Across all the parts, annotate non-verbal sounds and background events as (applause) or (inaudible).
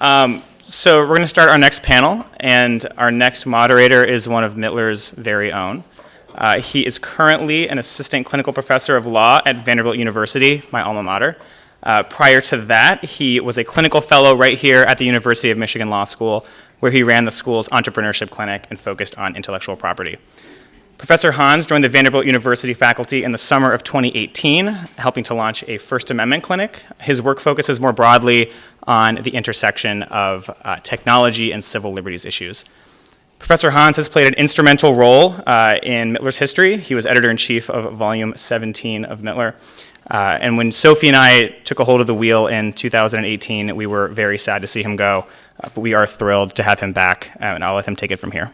Um, so we're going to start our next panel, and our next moderator is one of Mittler's very own. Uh, he is currently an assistant clinical professor of law at Vanderbilt University, my alma mater. Uh, prior to that, he was a clinical fellow right here at the University of Michigan Law School, where he ran the school's entrepreneurship clinic and focused on intellectual property. Professor Hans joined the Vanderbilt University faculty in the summer of 2018, helping to launch a First Amendment clinic. His work focuses more broadly on the intersection of uh, technology and civil liberties issues. Professor Hans has played an instrumental role uh, in Mittler's history. He was editor in chief of volume 17 of Mittler. Uh, and when Sophie and I took a hold of the wheel in 2018, we were very sad to see him go. Uh, but we are thrilled to have him back, uh, and I'll let him take it from here.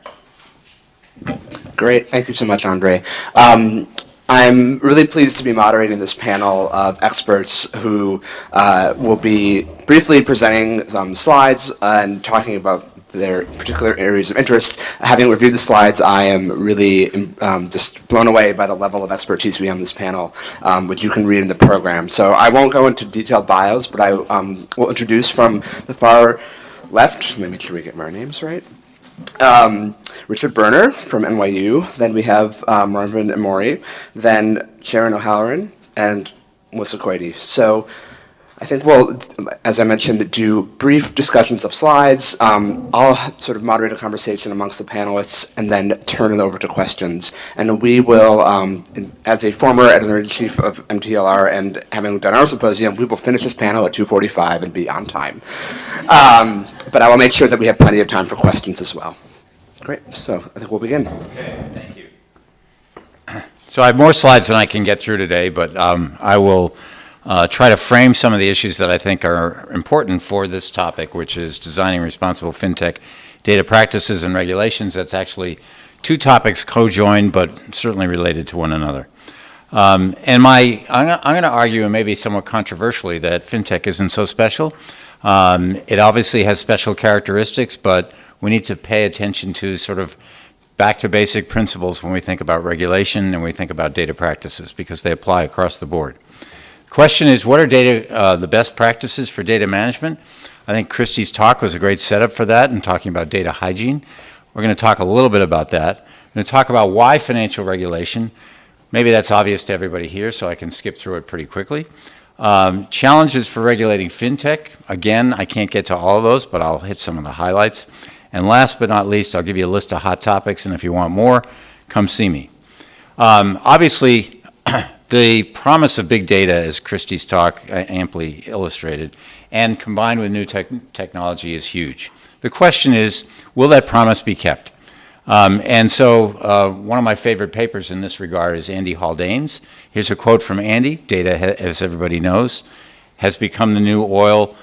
Great. Thank you so much, Andre. Um, I'm really pleased to be moderating this panel of experts who uh, will be briefly presenting some slides and talking about their particular areas of interest. Having reviewed the slides, I am really um, just blown away by the level of expertise we have on this panel, um, which you can read in the program. So I won't go into detailed bios, but I um, will introduce from the far left, let me make sure we get our names right. Um, Richard Berner from NYU. Then we have um, Marvin Ammori. Then Sharyn O'Halloran and Melissa Koide. So I think we'll, as I mentioned, do brief discussions of slides. Um, I'll sort of moderate a conversation amongst the panelists and then turn it over to questions. And we will, um, as a former editor-in-chief of MTLR and having done our symposium, we will finish this panel at 2.45 and be on time. Um, but I will make sure that we have plenty of time for questions as well. Great, so I think we'll begin. Okay, thank you. (clears throat) So I have more slides than I can get through today, but um, I will uh, try to frame some of the issues that I think are important for this topic, which is designing responsible fintech data practices and regulations. That's actually two topics co-joined, but certainly related to one another. Um, and my, I'm, I'm going to argue, and maybe somewhat controversially, that fintech isn't so special. Um, it obviously has special characteristics, but we need to pay attention to sort of back to basic principles when we think about regulation and we think about data practices because they apply across the board. Question is, what are data, uh, the best practices for data management? I think Christie's talk was a great setup for that and talking about data hygiene. We're going to talk a little bit about that. I'm going to talk about why financial regulation. Maybe that's obvious to everybody here, so I can skip through it pretty quickly. Um, challenges for regulating fintech. Again, I can't get to all of those, but I'll hit some of the highlights. And last but not least, I'll give you a list of hot topics, and if you want more, come see me. Um, obviously, (clears throat) the promise of big data, as Christie's talk uh, amply illustrated, and combined with new te technology is huge. The question is, will that promise be kept? Um, and so uh, one of my favorite papers in this regard is Andy Haldane's. Here's a quote from Andy. Data, as everybody knows, has become the new oil.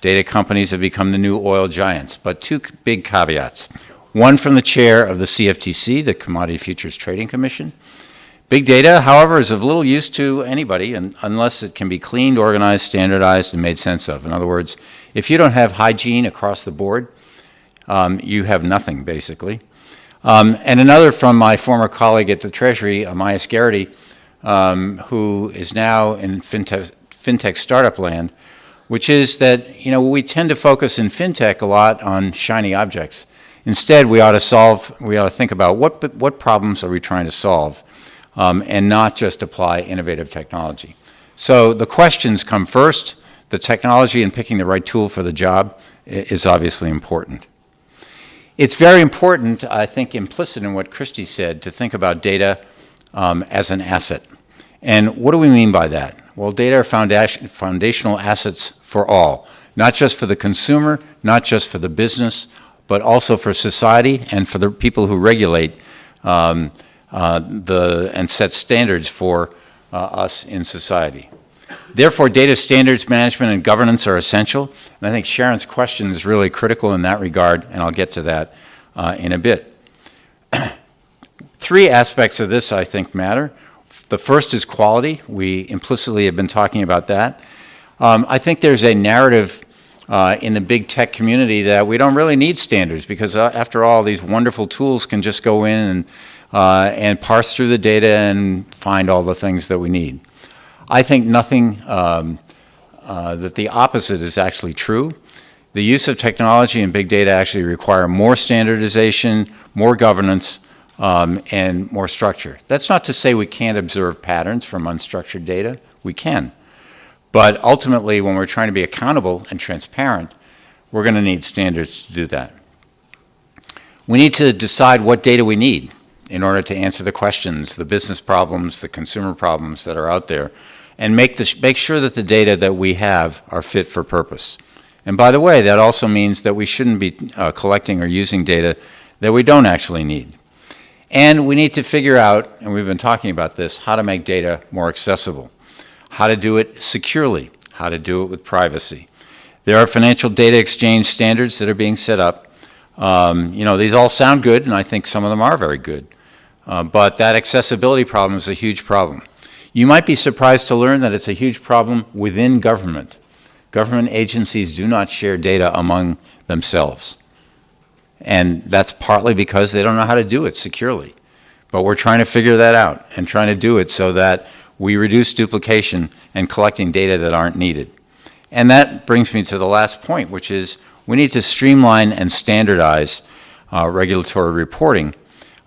Data companies have become the new oil giants. But two big caveats. One from the chair of the CFTC, the Commodity Futures Trading Commission, Big data, however, is of little use to anybody and, unless it can be cleaned, organized, standardized, and made sense of. In other words, if you don't have hygiene across the board, um, you have nothing, basically. Um, and another from my former colleague at the Treasury, Amias Gerety, um, who is now in fintech, fintech startup land, which is that you know we tend to focus in fintech a lot on shiny objects. Instead, we ought to solve, we ought to think about what what problems are we trying to solve um, and not just apply innovative technology. So the questions come first. The technology and picking the right tool for the job is obviously important. It's very important, I think implicit in what Christy said, to think about data um, as an asset. And what do we mean by that? Well, data are foundation, foundational assets for all, not just for the consumer, not just for the business, but also for society and for the people who regulate um, uh, the, and set standards for uh, us in society. Therefore, data standards management and governance are essential, and I think Sharyn's question is really critical in that regard, and I'll get to that uh, in a bit. (clears throat) Three aspects of this, I think, matter. The first is quality. We implicitly have been talking about that. Um, I think there's a narrative uh, in the big tech community that we don't really need standards because, uh, after all, these wonderful tools can just go in and uh, and parse through the data and find all the things that we need. I think nothing um, uh, that the opposite is actually true. The use of technology and big data actually require more standardization, more governance, um, and more structure. That's not to say we can't observe patterns from unstructured data. We can. But ultimately, when we're trying to be accountable and transparent, we're going to need standards to do that. We need to decide what data we need in order to answer the questions, the business problems, the consumer problems that are out there, and make, the, make sure that the data that we have are fit for purpose. And by the way, that also means that we shouldn't be uh, collecting or using data that we don't actually need. And we need to figure out, and we've been talking about this, how to make data more accessible, how to do it securely, how to do it with privacy. There are financial data exchange standards that are being set up. Um, you know, these all sound good, and I think some of them are very good. Uh, but that accessibility problem is a huge problem. You might be surprised to learn that it's a huge problem within government. Government agencies do not share data among themselves. And that's partly because they don't know how to do it securely. But we're trying to figure that out and trying to do it so that we reduce duplication and collecting data that aren't needed. And that brings me to the last point, which is we need to streamline and standardize uh, regulatory reporting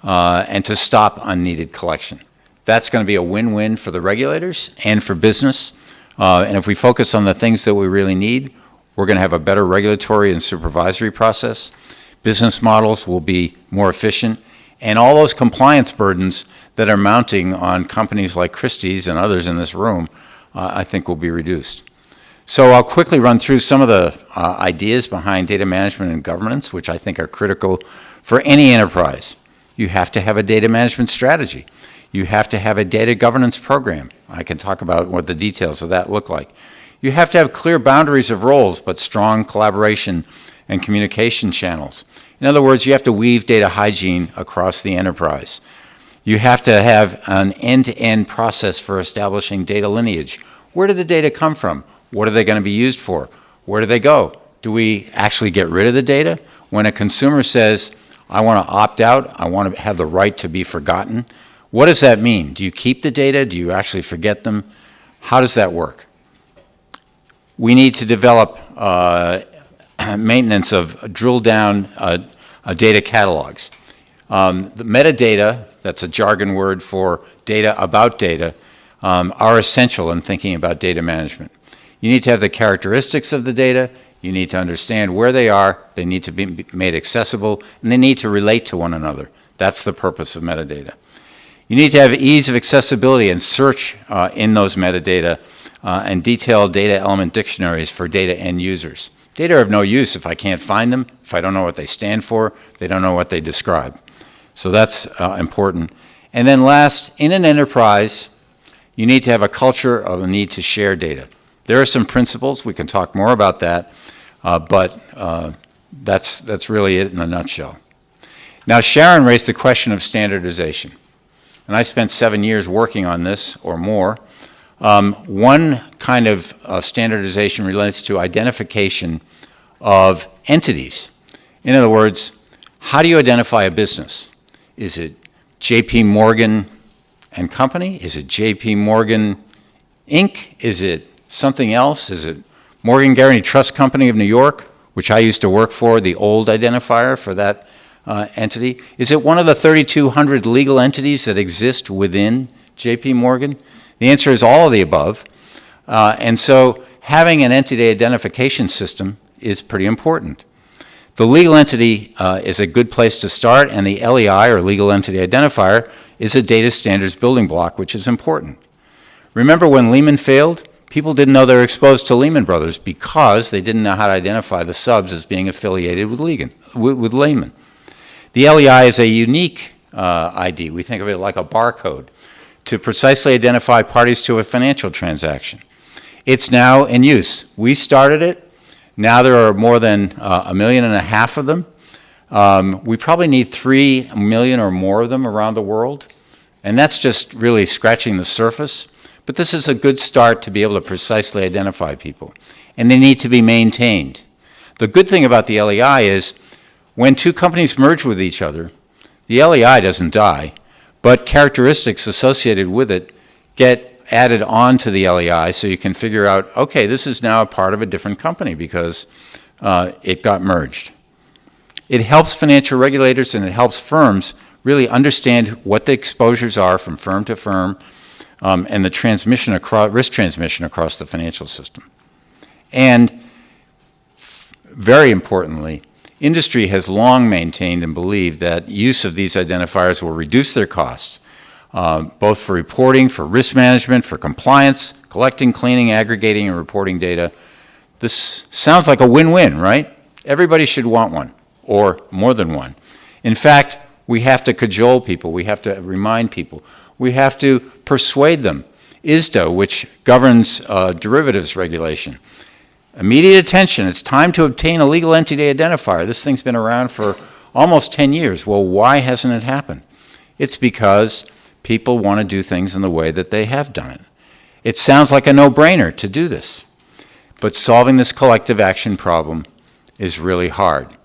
uh, and to stop unneeded collection. That's going to be a win-win for the regulators and for business. Uh, and if we focus on the things that we really need, we're going to have a better regulatory and supervisory process. Business models will be more efficient. And all those compliance burdens that are mounting on companies like Christie's and others in this room, uh, I think will be reduced. So I'll quickly run through some of the uh, ideas behind data management and governance, which I think are critical for any enterprise. You have to have a data management strategy. You have to have a data governance program. I can talk about what the details of that look like. You have to have clear boundaries of roles, but strong collaboration and communication channels. In other words, you have to weave data hygiene across the enterprise. You have to have an end-to-end -end process for establishing data lineage. Where did the data come from? What are they going to be used for? Where do they go? Do we actually get rid of the data? When a consumer says, I want to opt out, I want to have the right to be forgotten, what does that mean? Do you keep the data? Do you actually forget them? How does that work? We need to develop uh, (clears throat) maintenance of drill down uh, uh, data catalogs. Um, the metadata, that's a jargon word for data about data, um, are essential in thinking about data management. You need to have the characteristics of the data, you need to understand where they are, they need to be made accessible, and they need to relate to one another. That's the purpose of metadata. You need to have ease of accessibility and search uh, in those metadata uh, and detailed data element dictionaries for data end users. Data are of no use if I can't find them, if I don't know what they stand for, they don't know what they describe. So that's uh, important. And then last, in an enterprise, you need to have a culture of a need to share data. There are some principles, we can talk more about that, uh, but uh, that's, that's really it in a nutshell. Now Sharyn raised the question of standardization, and I spent seven years working on this or more. Um, one kind of uh, standardization relates to identification of entities. In other words, how do you identify a business? Is it J.P. Morgan and Company? Is it J.P. Morgan Inc.? Is it something else? Is it Morgan Guaranty Trust Company of New York, which I used to work for, the old identifier for that uh, entity? Is it one of the 3,200 legal entities that exist within JP Morgan? The answer is all of the above. Uh, and so having an entity identification system is pretty important. The legal entity uh, is a good place to start, and the LEI, or Legal Entity Identifier, is a data standards building block, which is important. Remember when Lehman failed? People didn't know they were exposed to Lehman Brothers because they didn't know how to identify the subs as being affiliated with, Lehman. With Lehman. The LEI is a unique uh, ID. We think of it like a barcode to precisely identify parties to a financial transaction. It's now in use. We started it. Now there are more than uh, a million and a half of them. Um, we probably need three million or more of them around the world. And that's just really scratching the surface. But this is a good start to be able to precisely identify people. And they need to be maintained. The good thing about the LEI is when two companies merge with each other, the LEI doesn't die, but characteristics associated with it get added on to the LEI so you can figure out, okay, this is now a part of a different company because uh, it got merged. It helps financial regulators and it helps firms really understand what the exposures are from firm to firm um, and the transmission across, risk transmission across the financial system. And very importantly, industry has long maintained and believed that use of these identifiers will reduce their costs, uh, both for reporting, for risk management, for compliance, collecting, cleaning, aggregating, and reporting data. This sounds like a win-win, right? Everybody should want one, or more than one. In fact, we have to cajole people. We have to remind people. We have to persuade them. ISDA, which governs uh, derivatives regulation, Immediate attention. It's time to obtain a legal entity identifier. This thing's been around for almost 10 years. Well, why hasn't it happened? It's because people want to do things in the way that they have done it. It sounds like a no-brainer to do this. But solving this collective action problem is really hard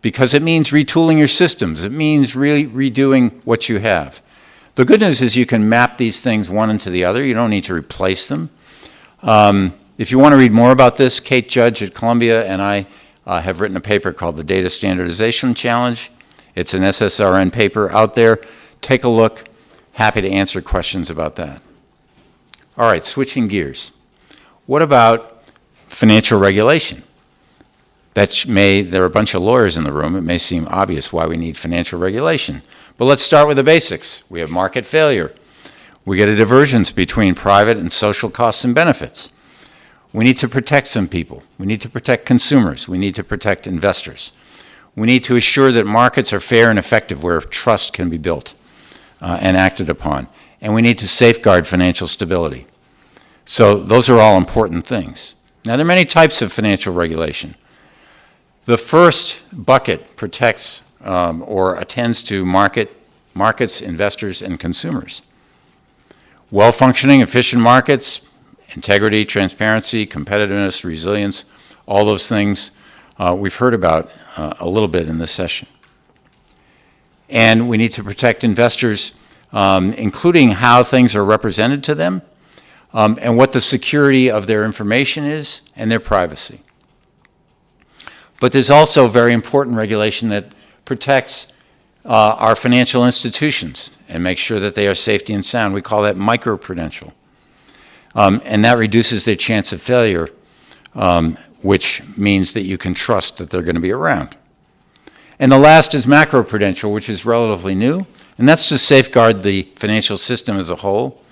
because it means retooling your systems. It means really redoing what you have. The good news is you can map these things one into the other. You don't need to replace them. Um, if you want to read more about this, Kate Judge at Columbia and I uh, have written a paper called the Data Standardization Challenge. It's an SSRN paper out there. Take a look. Happy to answer questions about that. All right, switching gears. What about financial regulation? That may, there are a bunch of lawyers in the room. It may seem obvious why we need financial regulation. But let's start with the basics. We have market failure. We get a divergence between private and social costs and benefits. We need to protect some people. We need to protect consumers. We need to protect investors. We need to assure that markets are fair and effective where trust can be built uh, and acted upon. And we need to safeguard financial stability. So those are all important things. Now, there are many types of financial regulation. The first bucket protects um, or attends to market, markets, investors, and consumers. Well-functioning, efficient markets integrity, transparency, competitiveness, resilience, all those things uh, we've heard about uh, a little bit in this session. And we need to protect investors, um, including how things are represented to them um, and what the security of their information is and their privacy. But there's also very important regulation that protects uh, our financial institutions and makes sure that they are safety and sound. We call that microprudential. Um, and that reduces their chance of failure, um, which means that you can trust that they're going to be around. And the last is macroprudential, which is relatively new, and that's to safeguard the financial system as a whole.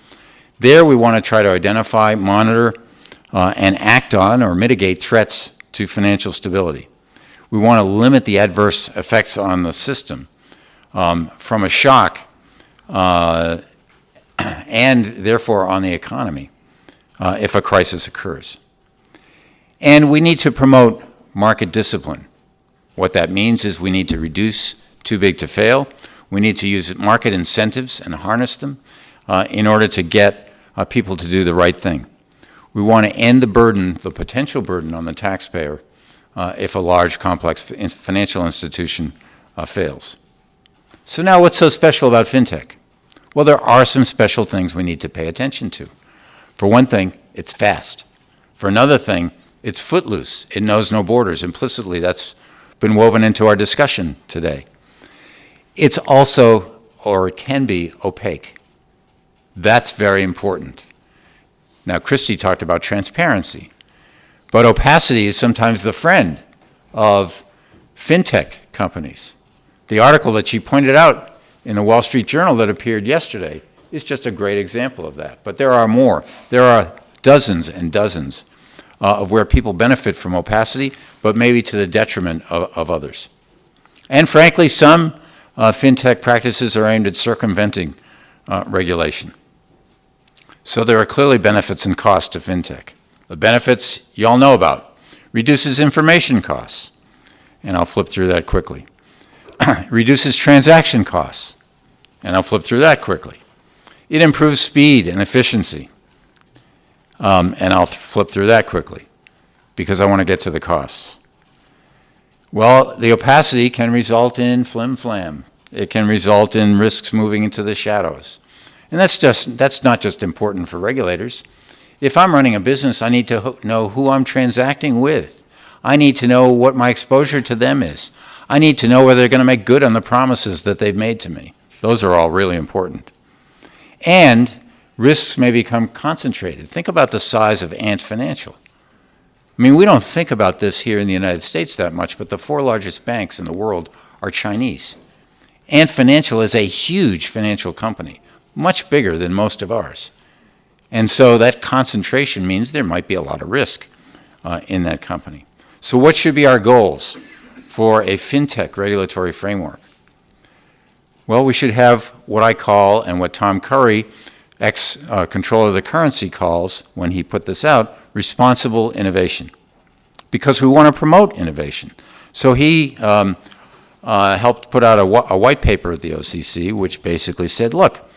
There we want to try to identify, monitor, uh, and act on or mitigate threats to financial stability. We want to limit the adverse effects on the system um, from a shock uh, (clears throat) and therefore on the economy uh, if a crisis occurs. And we need to promote market discipline. What that means is we need to reduce too big to fail. We need to use market incentives and harness them uh, in order to get uh, people to do the right thing. We want to end the burden, the potential burden on the taxpayer uh, if a large, complex financial institution uh, fails. So now what's so special about FinTech? Well, there are some special things we need to pay attention to. For one thing, it's fast. For another thing, it's footloose. It knows no borders. Implicitly, that's been woven into our discussion today. It's also, or it can be, opaque. That's very important. Now, Christy talked about transparency, but opacity is sometimes the friend of fintech companies. The article that she pointed out in the Wall Street Journal that appeared yesterday is just a great example of that. But there are more. There are dozens and dozens uh, of where people benefit from opacity, but maybe to the detriment of, of others. And frankly, some uh, fintech practices are aimed at circumventing uh, regulation. So there are clearly benefits and costs to fintech. The benefits you all know about. Reduces information costs. And I'll flip through that quickly. (clears throat) Reduces transaction costs. And I'll flip through that quickly. It improves speed and efficiency. Um, and I'll flip through that quickly because I want to get to the costs. Well, the opacity can result in flim-flam. It can result in risks moving into the shadows. And that's, just, that's not just important for regulators. If I'm running a business, I need to know who I'm transacting with. I need to know what my exposure to them is. I need to know whether they're going to make good on the promises that they've made to me. Those are all really important. And risks may become concentrated. Think about the size of Ant Financial. I mean, we don't think about this here in the United States that much, but the four largest banks in the world are Chinese. Ant Financial is a huge financial company, much bigger than most of ours. And so that concentration means there might be a lot of risk uh, in that company. So what should be our goals for a fintech regulatory framework? Well, we should have what I call, and what Tom Curry, ex-comptroller of the currency, calls, when he put this out, responsible innovation. Because we want to promote innovation. So he um, uh, helped put out a, a white paper at the OCC, which basically said, look,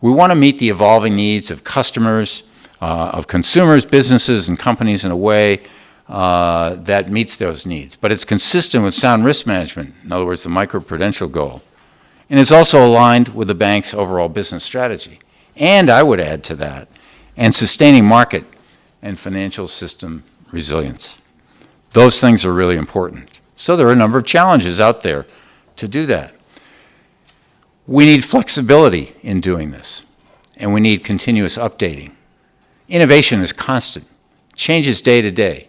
we want to meet the evolving needs of customers, uh, of consumers, businesses, and companies in a way uh, that meets those needs. But it's consistent with sound risk management, in other words, the microprudential goal. And it's also aligned with the bank's overall business strategy. And I would add to that, and sustaining market and financial system resilience. Those things are really important. So there are a number of challenges out there to do that. We need flexibility in doing this, and we need continuous updating. Innovation is constant, changes day to day.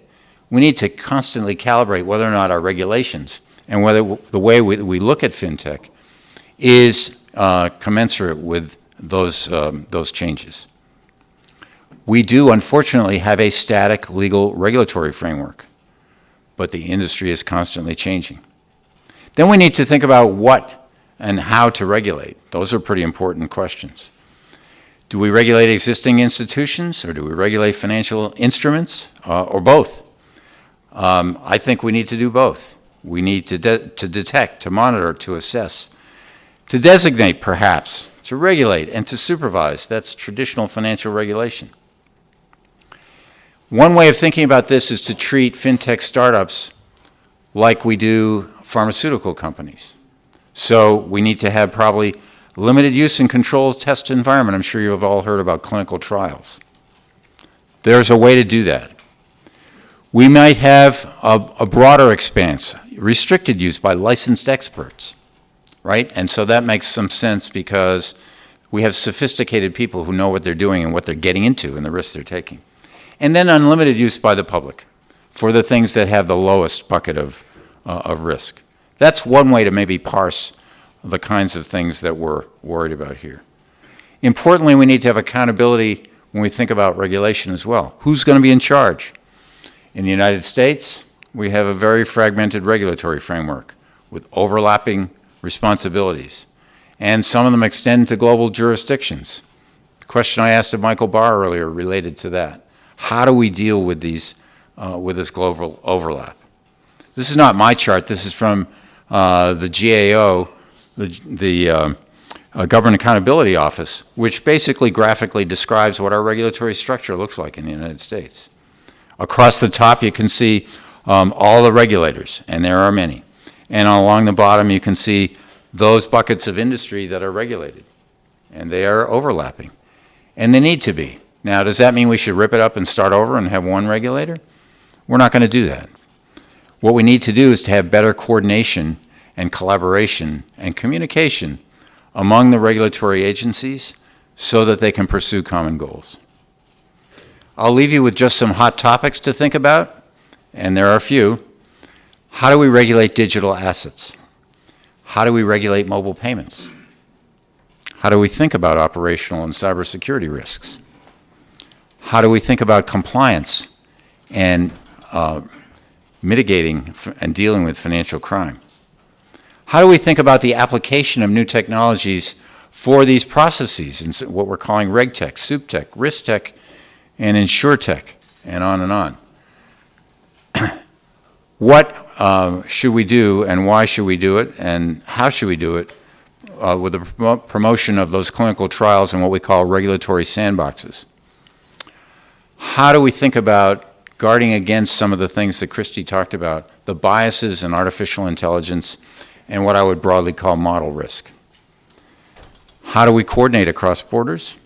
We need to constantly calibrate whether or not our regulations and whether the way we, we look at fintech is uh, commensurate with those, um, those changes. We do, unfortunately, have a static legal regulatory framework, but the industry is constantly changing. Then we need to think about what and how to regulate. Those are pretty important questions. Do we regulate existing institutions, or do we regulate financial instruments, uh, or both? Um, I think we need to do both. We need to, de to detect, to monitor, to assess, to designate, perhaps, to regulate, and to supervise. That's traditional financial regulation. One way of thinking about this is to treat fintech startups like we do pharmaceutical companies. So we need to have probably limited use and controlled test environment. I'm sure you've all heard about clinical trials. There's a way to do that. We might have a, a broader expanse, restricted use by licensed experts right? And so that makes some sense because we have sophisticated people who know what they're doing and what they're getting into and the risks they're taking. And then unlimited use by the public for the things that have the lowest bucket of, uh, of risk. That's one way to maybe parse the kinds of things that we're worried about here. Importantly, we need to have accountability when we think about regulation as well. Who's going to be in charge? In the United States, we have a very fragmented regulatory framework with overlapping responsibilities. And some of them extend to global jurisdictions. The question I asked of Michael Barr earlier related to that. How do we deal with these, uh, with this global overlap? This is not my chart. This is from the GAO, the, the uh, uh, Government Accountability Office, which basically graphically describes what our regulatory structure looks like in the United States. Across the top, you can see um, all the regulators, and there are many. And along the bottom, you can see those buckets of industry that are regulated. And they are overlapping. And they need to be. Now, does that mean we should rip it up and start over and have one regulator? We're not going to do that. What we need to do is to have better coordination and collaboration and communication among the regulatory agencies so that they can pursue common goals. I'll leave you with just some hot topics to think about, and there are a few. How do we regulate digital assets? How do we regulate mobile payments? How do we think about operational and cybersecurity risks? How do we think about compliance and uh, mitigating and dealing with financial crime? How do we think about the application of new technologies for these processes in what we're calling RegTech, SupTech, RiskTech, and InsurTech, and on and on? (clears throat) what uh, should we do and why should we do it and how should we do it uh, with the prom promotion of those clinical trials and what we call regulatory sandboxes. How do we think about guarding against some of the things that Christy talked about, the biases in artificial intelligence and what I would broadly call model risk? How do we coordinate across borders?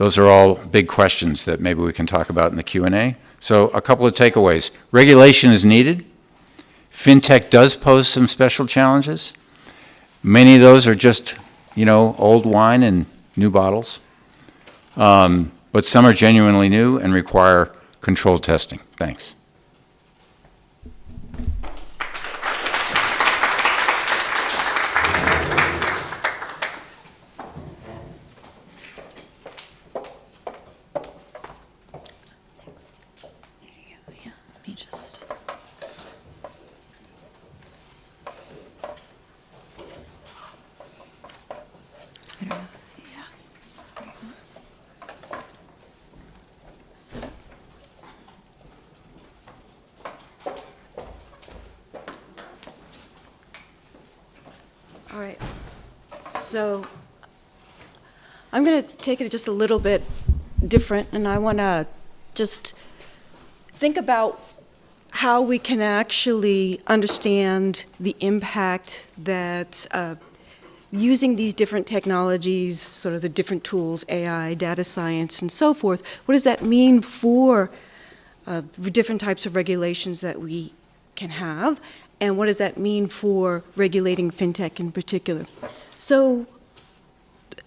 those are all big questions that maybe we can talk about in the Q&A. So a couple of takeaways. Regulation is needed. FinTech does pose some special challenges. Many of those are just, you know, old wine in new bottles. Um, But some are genuinely new and require controlled testing. Thanks. Yeah, let me just. I don't know, yeah. All right, so I'm going to take it just a little bit different, and I want to just think about how we can actually understand the impact that uh, using these different technologies, sort of the different tools, AI, data science, and so forth, what does that mean for uh, different types of regulations that we can have, and what does that mean for regulating fintech in particular? So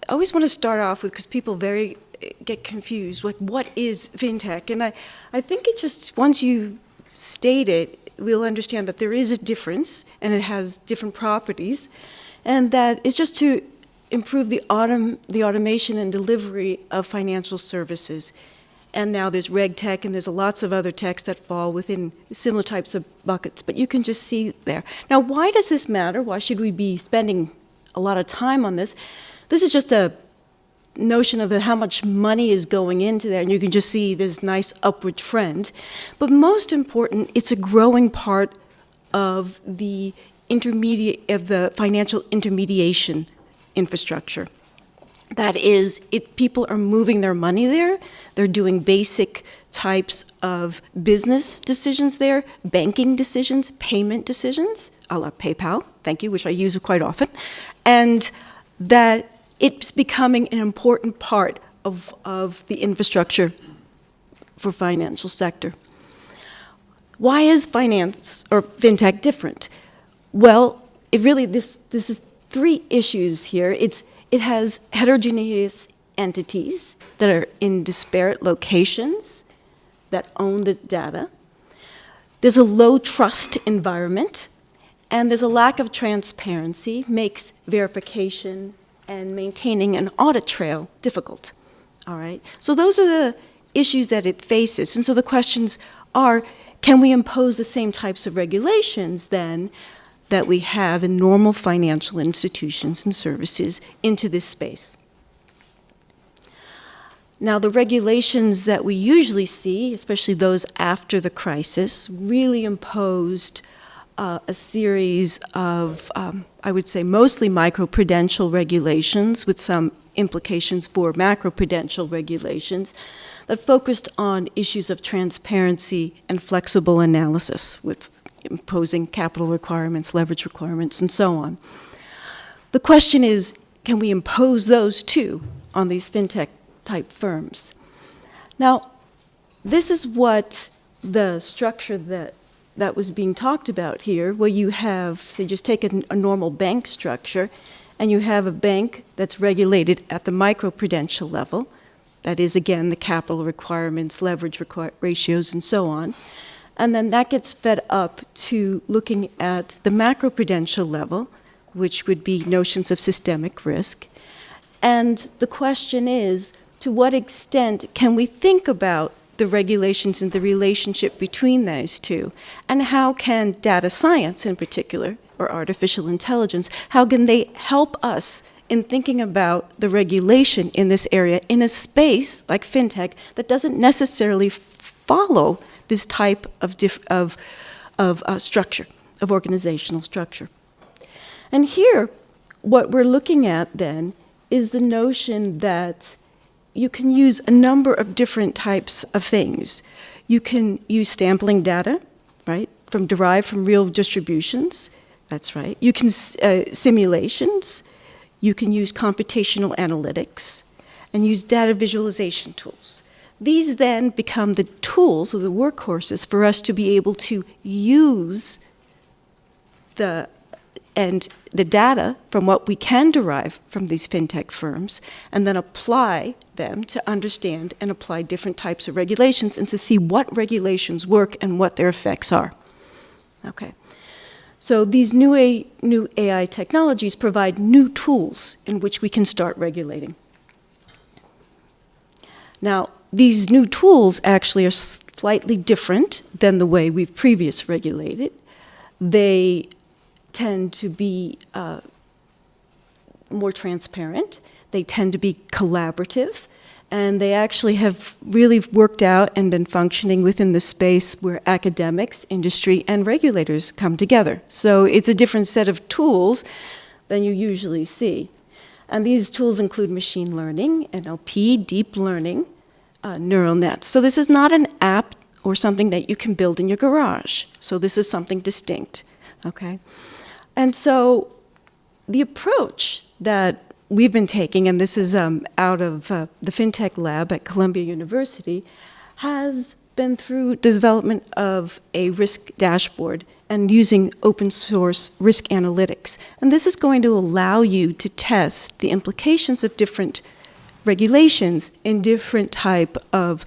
I always want to start off with, because people very eh, get confused, like, what is fintech? And I, I think it just, once you state it, we'll understand that there is a difference, and it has different properties, and that it's just to improve the autom, the automation and delivery of financial services. And now there's reg tech, and there's lots of other techs that fall within similar types of buckets, but you can just see there. Now, why does this matter? Why should we be spending a lot of time on this? This is just a notion of how much money is going into there, and you can just see this nice upward trend. But most important, it's a growing part of the intermediate of the financial intermediation infrastructure. That is, it, people are moving their money there. They're doing basic types of business decisions there, banking decisions, payment decisions, a la PayPal, thank you, which I use quite often, and that it's becoming an important part of, of the infrastructure for financial sector. Why is finance or fintech different? Well, it really this this is three issues here. It's it has heterogeneous entities that are in disparate locations that own the data. There's a low trust environment, and there's a lack of transparency, makes verification and maintaining an audit trail difficult. All right? So those are the issues that it faces. And so the questions are, can we impose the same types of regulations then that we have in normal financial institutions and services into this space? Now, the regulations that we usually see, especially those after the crisis, really imposed uh, a series of, um, I would say, mostly microprudential regulations with some implications for macroprudential regulations that focused on issues of transparency and flexible analysis with imposing capital requirements, leverage requirements, and so on. The question is, can we impose those too on these fintech type firms? Now, this is what the structure that that was being talked about here, where you have, say, just take a, a normal bank structure, and you have a bank that's regulated at the microprudential level. That is, again, the capital requirements, leverage requir ratios, and so on. And then that gets fed up to looking at the macroprudential level, which would be notions of systemic risk. And the question is, to what extent can we think about the regulations and the relationship between those two? And how can data science in particular, or artificial intelligence, how can they help us in thinking about the regulation in this area in a space like fintech that doesn't necessarily follow this type of, of, of uh, structure, of organizational structure. And here, what we're looking at then is the notion that you can use a number of different types of things. You can use sampling data, right, from derived from real distributions. That's right. You can uh, simulations. You can use computational analytics, and use data visualization tools. These then become the tools or the workhorses for us to be able to use the and the data from what we can derive from these fintech firms and then apply them to understand and apply different types of regulations and to see what regulations work and what their effects are. Okay. So these new, A, new AI technologies provide new tools in which we can start regulating. Now, these new tools actually are slightly different than the way we've previously regulated. They tend to be uh, more transparent. They tend to be collaborative. And they actually have really worked out and been functioning within the space where academics, industry, and regulators come together. So it's a different set of tools than you usually see. And these tools include machine learning, NLP, deep learning, uh, neural nets. So this is not an app or something that you can build in your garage. So this is something distinct, okay? And so the approach that we've been taking, and this is um, out of uh, the FinTech lab at Columbia University, has been through the development of a risk dashboard and using open source risk analytics. And this is going to allow you to test the implications of different regulations in different type of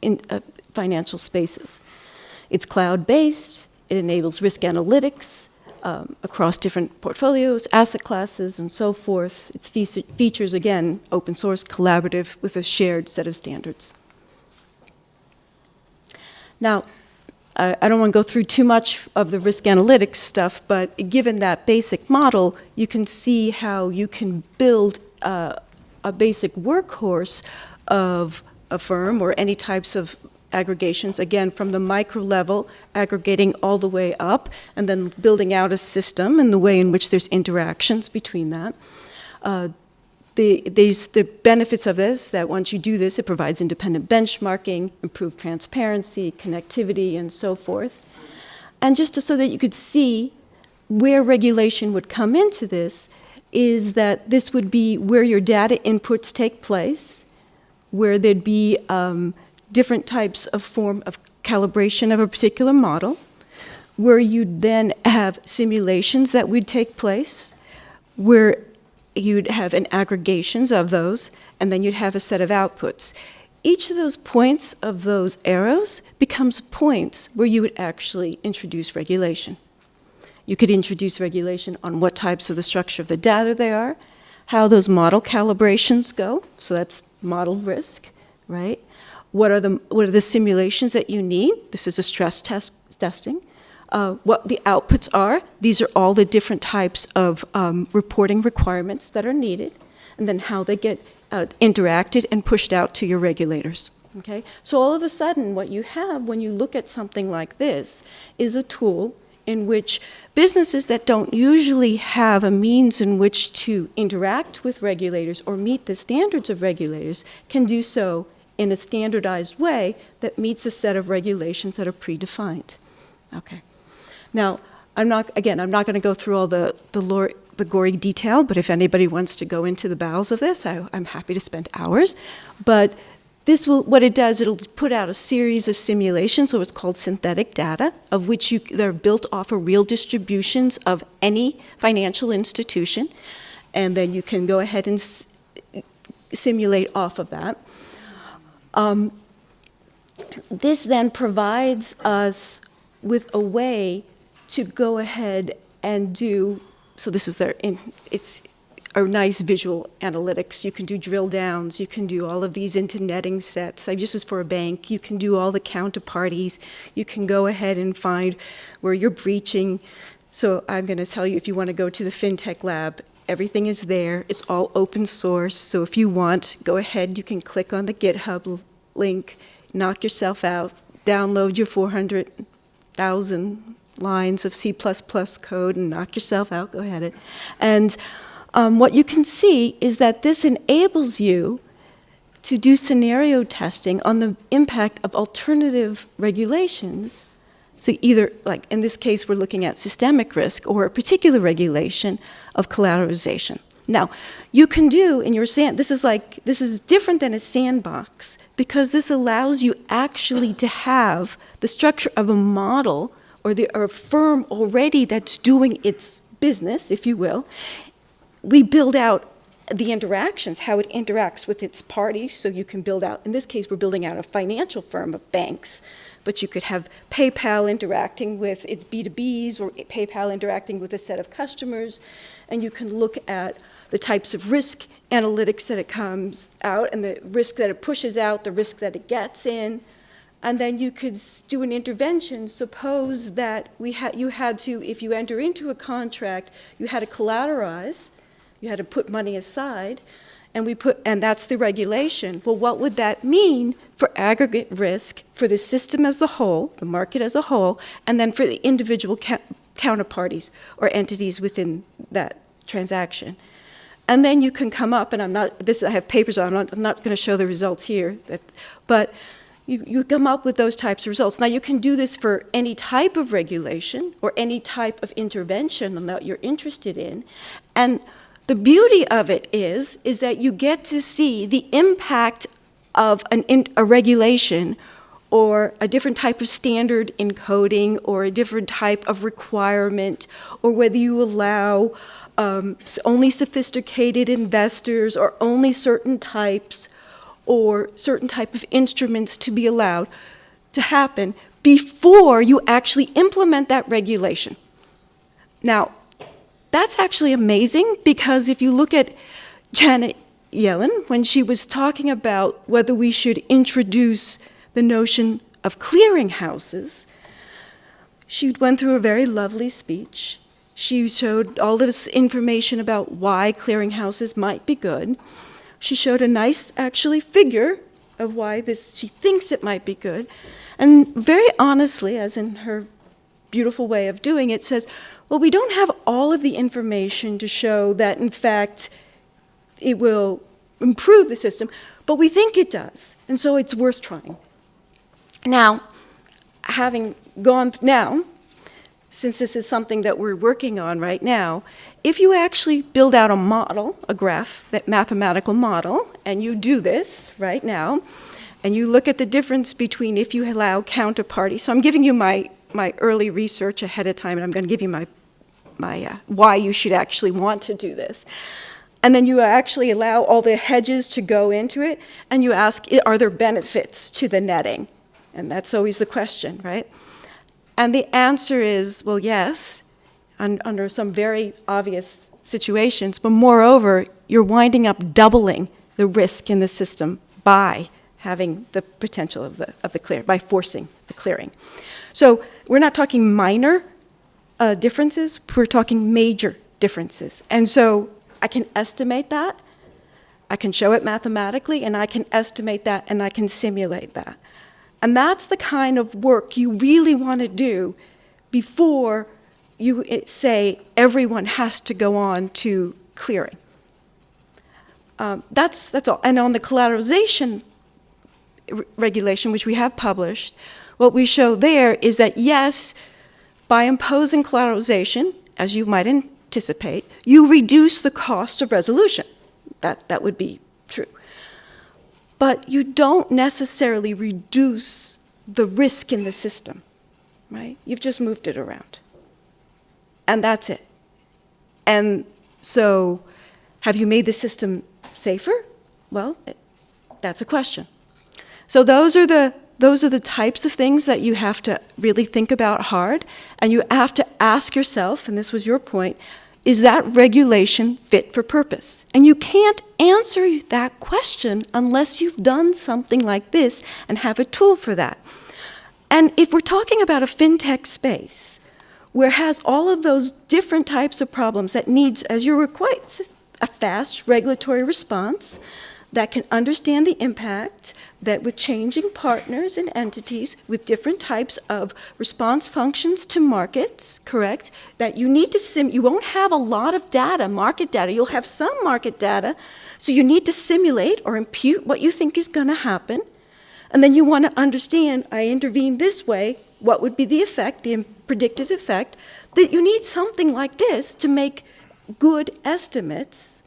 in, uh, financial spaces. It's cloud-based, it enables risk analytics, um, across different portfolios, asset classes, and so forth. Its fe features, again, open source, collaborative, with a shared set of standards. Now, I, I don't want to go through too much of the risk analytics stuff, but given that basic model, you can see how you can build uh, a basic workhorse of a firm or any types of aggregations, again, from the micro level, aggregating all the way up, and then building out a system and the way in which there's interactions between that. Uh, the, these, the benefits of this, that once you do this, it provides independent benchmarking, improved transparency, connectivity, and so forth. And just to, so that you could see where regulation would come into this, is that this would be where your data inputs take place, where there'd be um, different types of form of calibration of a particular model, where you'd then have simulations that would take place, where you'd have an aggregations of those, and then you'd have a set of outputs. Each of those points of those arrows becomes points where you would actually introduce regulation. You could introduce regulation on what types of the structure of the data they are, how those model calibrations go, so that's model risk, right? What are the, what are the simulations that you need? This is a stress test testing. Uh, what the outputs are. These are all the different types of um, reporting requirements that are needed, and then how they get uh, interacted and pushed out to your regulators. Okay? So all of a sudden, what you have when you look at something like this is a tool in which businesses that don't usually have a means in which to interact with regulators or meet the standards of regulators can do so in a standardized way that meets a set of regulations that are predefined. Okay. Now, I'm not, again, I'm not going to go through all the, the, lore, the gory detail, but if anybody wants to go into the bowels of this, I, I'm happy to spend hours. But this will, what it does, it'll put out a series of simulations, so it's called synthetic data, of which you, they're built off of real distributions of any financial institution. And then you can go ahead and simulate off of that. Um, this then provides us with a way to go ahead and do, so this is their, in, it's a nice visual analytics. You can do drill downs, you can do all of these into netting sets. I this is for a bank. You can do all the counterparties. You can go ahead and find where you're breaching. So I'm going to tell you if you want to go to the FinTech lab Everything is there. It's all open source. So if you want, go ahead. You can click on the GitHub link, knock yourself out, download your 400,000 lines of C++ code and knock yourself out. Go ahead. And um, what you can see is that this enables you to do scenario testing on the impact of alternative regulations so either, like in this case, we're looking at systemic risk or a particular regulation of collateralization. Now, you can do in your sand, this is like, this is different than a sandbox because this allows you actually to have the structure of a model or, the, or a firm already that's doing its business, if you will. We build out the interactions, how it interacts with its parties, so you can build out, in this case, we're building out a financial firm of banks, but you could have PayPal interacting with its B2Bs or PayPal interacting with a set of customers, and you can look at the types of risk analytics that it comes out and the risk that it pushes out, the risk that it gets in. And then you could do an intervention. Suppose that we had, you had to, if you enter into a contract, you had to collateralize, you had to put money aside, and we put, and that's the regulation. Well, what would that mean for aggregate risk for the system as a whole, the market as a whole, and then for the individual counterparties or entities within that transaction? And then you can come up, and I'm not, this, I have papers on, I'm not, I'm not going to show the results here, that, but you, you come up with those types of results. Now, you can do this for any type of regulation or any type of intervention that you're interested in. And the beauty of it is, is that you get to see the impact of an, in, a regulation or a different type of standard encoding or a different type of requirement or whether you allow um, only sophisticated investors or only certain types or certain type of instruments to be allowed to happen before you actually implement that regulation. Now, that's actually amazing because if you look at Janet Yellen, when she was talking about whether we should introduce the notion of clearinghouses, she went through a very lovely speech. She showed all this information about why clearinghouses might be good. She showed a nice, actually, figure of why this, she thinks it might be good. And very honestly, as in her beautiful way of doing it, says, well, we don't have all of the information to show that, in fact, it will improve the system, but we think it does, and so it's worth trying. Now, having gone now, since this is something that we're working on right now, if you actually build out a model, a graph, that mathematical model, and you do this right now, and you look at the difference between if you allow counterparty. So I'm giving you my, my early research ahead of time, and I'm going to give you my, my uh, why you should actually want to do this. And then you actually allow all the hedges to go into it, and you ask, are there benefits to the netting? And that's always the question, right? And the answer is, well, yes, un- under some very obvious situations, but moreover, you're winding up doubling the risk in the system by having the potential of the, of the clear, by forcing the clearing. So we're not talking minor uh, differences, we're talking major differences. And so I can estimate that, I can show it mathematically, and I can estimate that, and I can simulate that. And that's the kind of work you really want to do before you eh, say everyone has to go on to clearing. Um, that's, that's all. And on the collateralization re- regulation, which we have published, what we show there is that yes, by imposing collateralization, as you might anticipate, you reduce the cost of resolution. That, that would be true. But you don't necessarily reduce the risk in the system, right? You've just moved it around. And that's it. And so, have you made the system safer? Well, it- that's a question. So those are the those are the types of things that you have to really think about hard, and you have to ask yourself, and this was your point, is that regulation fit for purpose? And you can't answer that question unless you've done something like this and have a tool for that. And if we're talking about a fintech space, where has all of those different types of problems that needs, as you were quite, a fast regulatory response that can understand the impact, that with changing partners and entities with different types of response functions to markets, correct? That you need to sim, you won't have a lot of data, market data. You'll have some market data, so you need to simulate or impute what you think is going to happen. And then you want to understand, I intervene this way, what would be the effect, the predicted effect, that you need something like this to make good estimates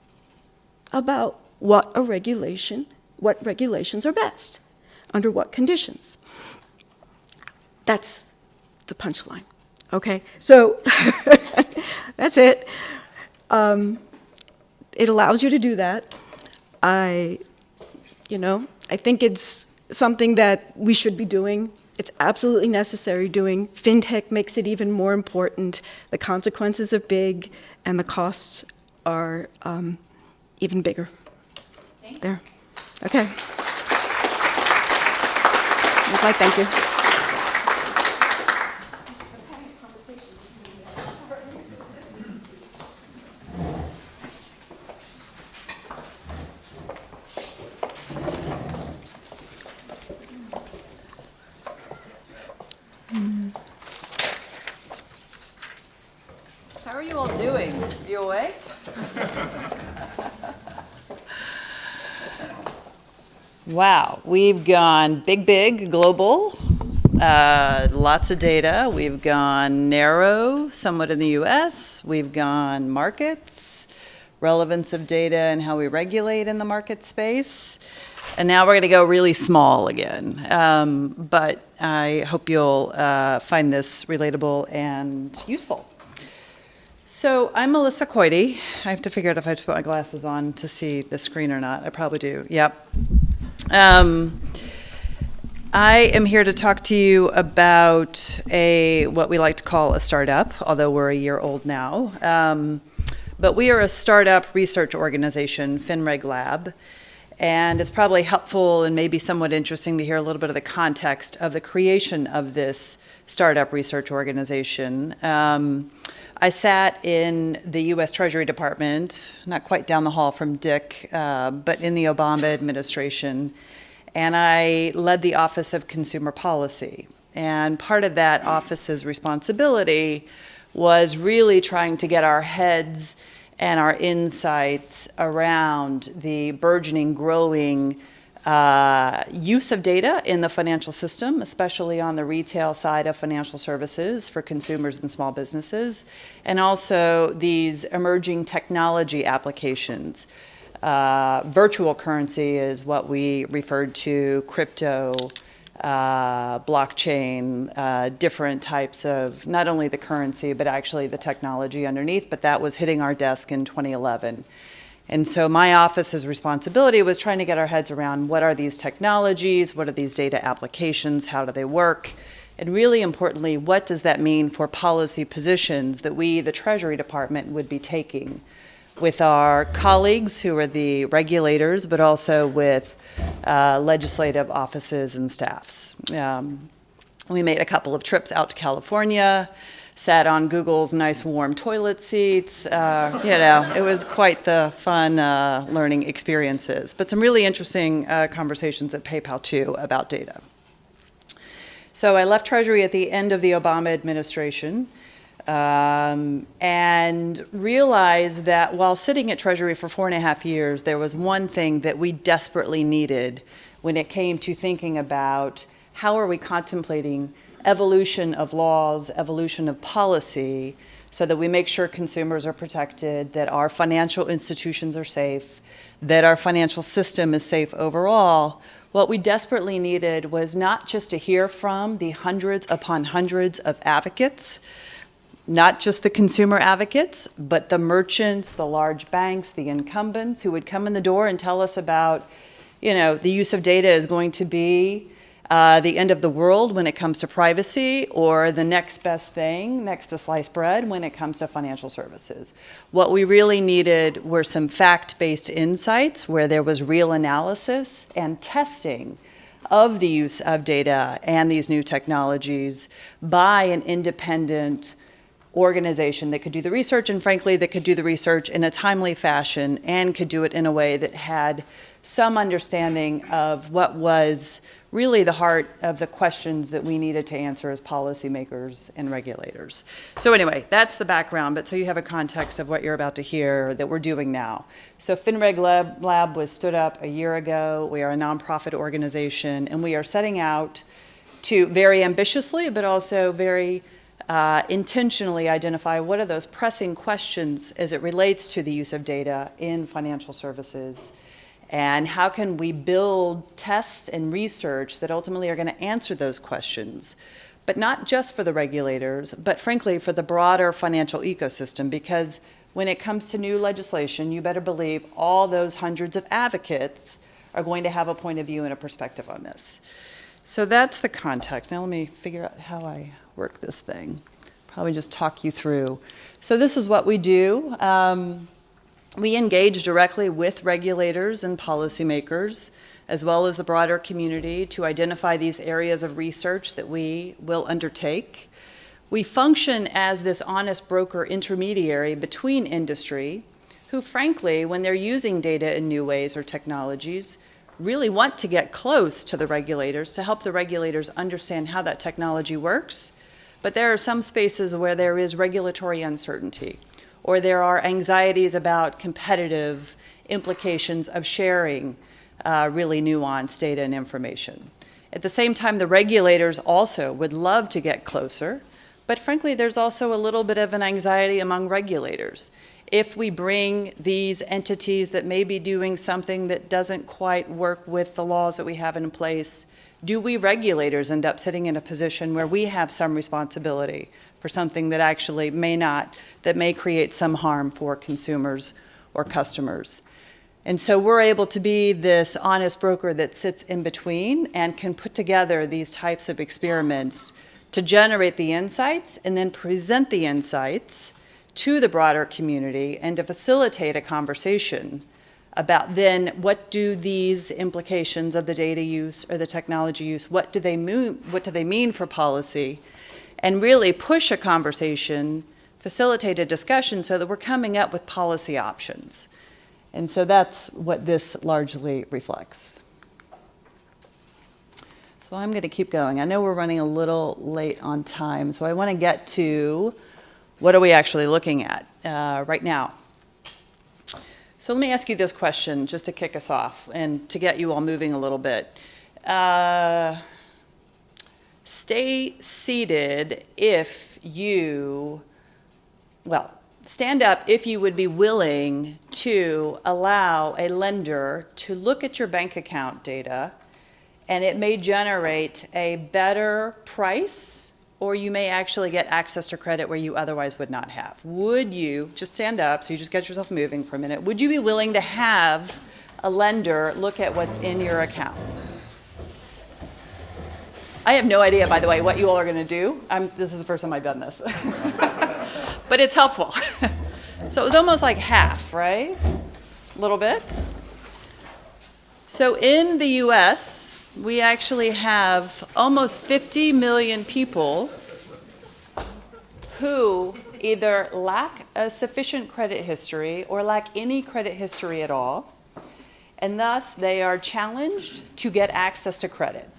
about what a regulation, what regulations are best, under what conditions. That's the punchline. Okay, so (laughs) that's it. Um, it allows you to do that. I, you know, I think it's something that we should be doing. It's absolutely necessary doing. FinTech makes it even more important. The consequences are big, and the costs are um, even bigger. There. Okay. Okay, thank you. How are you all doing? You awake? wow, we've gone big, big, global, uh, lots of data. We've gone narrow, somewhat in the US. We've gone markets, relevance of data and how we regulate in the market space. And now we're going to go really small again. Um, but I hope you'll uh, find this relatable and useful. So I'm Melissa Koide. I have to figure out if I have to put my glasses on to see the screen or not. I probably do. Yep. Um, I am here to talk to you about a what we like to call a startup, although we're a year old now. Um, but we are a startup research organization, FinReg Lab, and it's probably helpful and maybe somewhat interesting to hear a little bit of the context of the creation of this startup research organization. Um, I sat in the U.S. Treasury Department, not quite down the hall from Dick, uh, but in the Obama administration, and I led the Office of Consumer Policy. And part of that office's responsibility was really trying to get our heads and our insights around the burgeoning, growing uh, use of data in the financial system, especially on the retail side of financial services for consumers and small businesses, and also these emerging technology applications. Uh, virtual currency is what we referred to, crypto, uh, blockchain, uh, different types of not only the currency, but actually the technology underneath. But that was hitting our desk in 2011. And so my office's responsibility was trying to get our heads around what are these technologies, what are these data applications, how do they work, and really importantly, what does that mean for policy positions that we, the Treasury Department, would be taking with our colleagues who are the regulators, but also with uh, legislative offices and staffs. Um, we made a couple of trips out to California, sat on Google's nice warm toilet seats. Uh, you know, it was quite the fun uh, learning experiences, but some really interesting uh, conversations at PayPal too about data. So I left Treasury at the end of the Obama administration um, and realized that while sitting at Treasury for four and a half years, there was one thing that we desperately needed when it came to thinking about how are we contemplating evolution of laws, evolution of policy, so that we make sure consumers are protected, that our financial institutions are safe, that our financial system is safe overall. What we desperately needed was not just to hear from the hundreds upon hundreds of advocates, not just the consumer advocates, but the merchants, the large banks, the incumbents who would come in the door and tell us about, you know, the use of data is going to be uh, the end of the world when it comes to privacy or the next best thing next to sliced bread when it comes to financial services. What we really needed were some fact-based insights where there was real analysis and testing of the use of data and these new technologies by an independent organization that could do the research and frankly that could do the research in a timely fashion and could do it in a way that had some understanding of what was really the heart of the questions that we needed to answer as policymakers and regulators. So anyway, that's the background, but so you have a context of what you're about to hear that we're doing now. So FinReg Lab, Lab was stood up a year ago. We are a nonprofit organization, and we are setting out to very ambitiously, but also very uh, intentionally identify what are those pressing questions as it relates to the use of data in financial services, and how can we build tests and research that ultimately are going to answer those questions, but not just for the regulators, but frankly for the broader financial ecosystem, because when it comes to new legislation, you better believe all those hundreds of advocates are going to have a point of view and a perspective on this. So that's the context. Now let me figure out how I work this thing. Probably just talk you through. So this is what we do. Um, we engage directly with regulators and policymakers, as well as the broader community, to identify these areas of research that we will undertake. We function as this honest broker intermediary between industry, who frankly, when they're using data in new ways or technologies, really want to get close to the regulators to help the regulators understand how that technology works. But there are some spaces where there is regulatory uncertainty, or there are anxieties about competitive implications of sharing uh, really nuanced data and information. At the same time, the regulators also would love to get closer, but frankly, there's also a little bit of an anxiety among regulators if we bring these entities that may be doing something that doesn't quite work with the laws that we have in place, do we regulators end up sitting in a position where we have some responsibility for something that actually may not, that may create some harm for consumers or customers? And so we're able to be this honest broker that sits in between and can put together these types of experiments to generate the insights and then present the insights to the broader community and to facilitate a conversation about then what do these implications of the data use or the technology use, what do they mean, what do they mean for policy, and really push a conversation, facilitate a discussion so that we're coming up with policy options. And so that's what this largely reflects. So I'm going to keep going. I know we're running a little late on time, so I want to get to what are we actually looking at uh, right now? So let me ask you this question just to kick us off and to get you all moving a little bit. Uh, stay seated if you, well, stand up if you would be willing to allow a lender to look at your bank account data and it may generate a better price or you may actually get access to credit where you otherwise would not have. Would you, just stand up so you just get yourself moving for a minute, would you be willing to have a lender look at what's in your account? I have no idea, by the way, what you all are going to do. I'm, this is the first time I've done this. (laughs) but it's helpful. (laughs) so it was almost like half, right? A little bit. So in the US, we actually have almost 50 million people who either lack a sufficient credit history or lack any credit history at all, and thus they are challenged to get access to credit.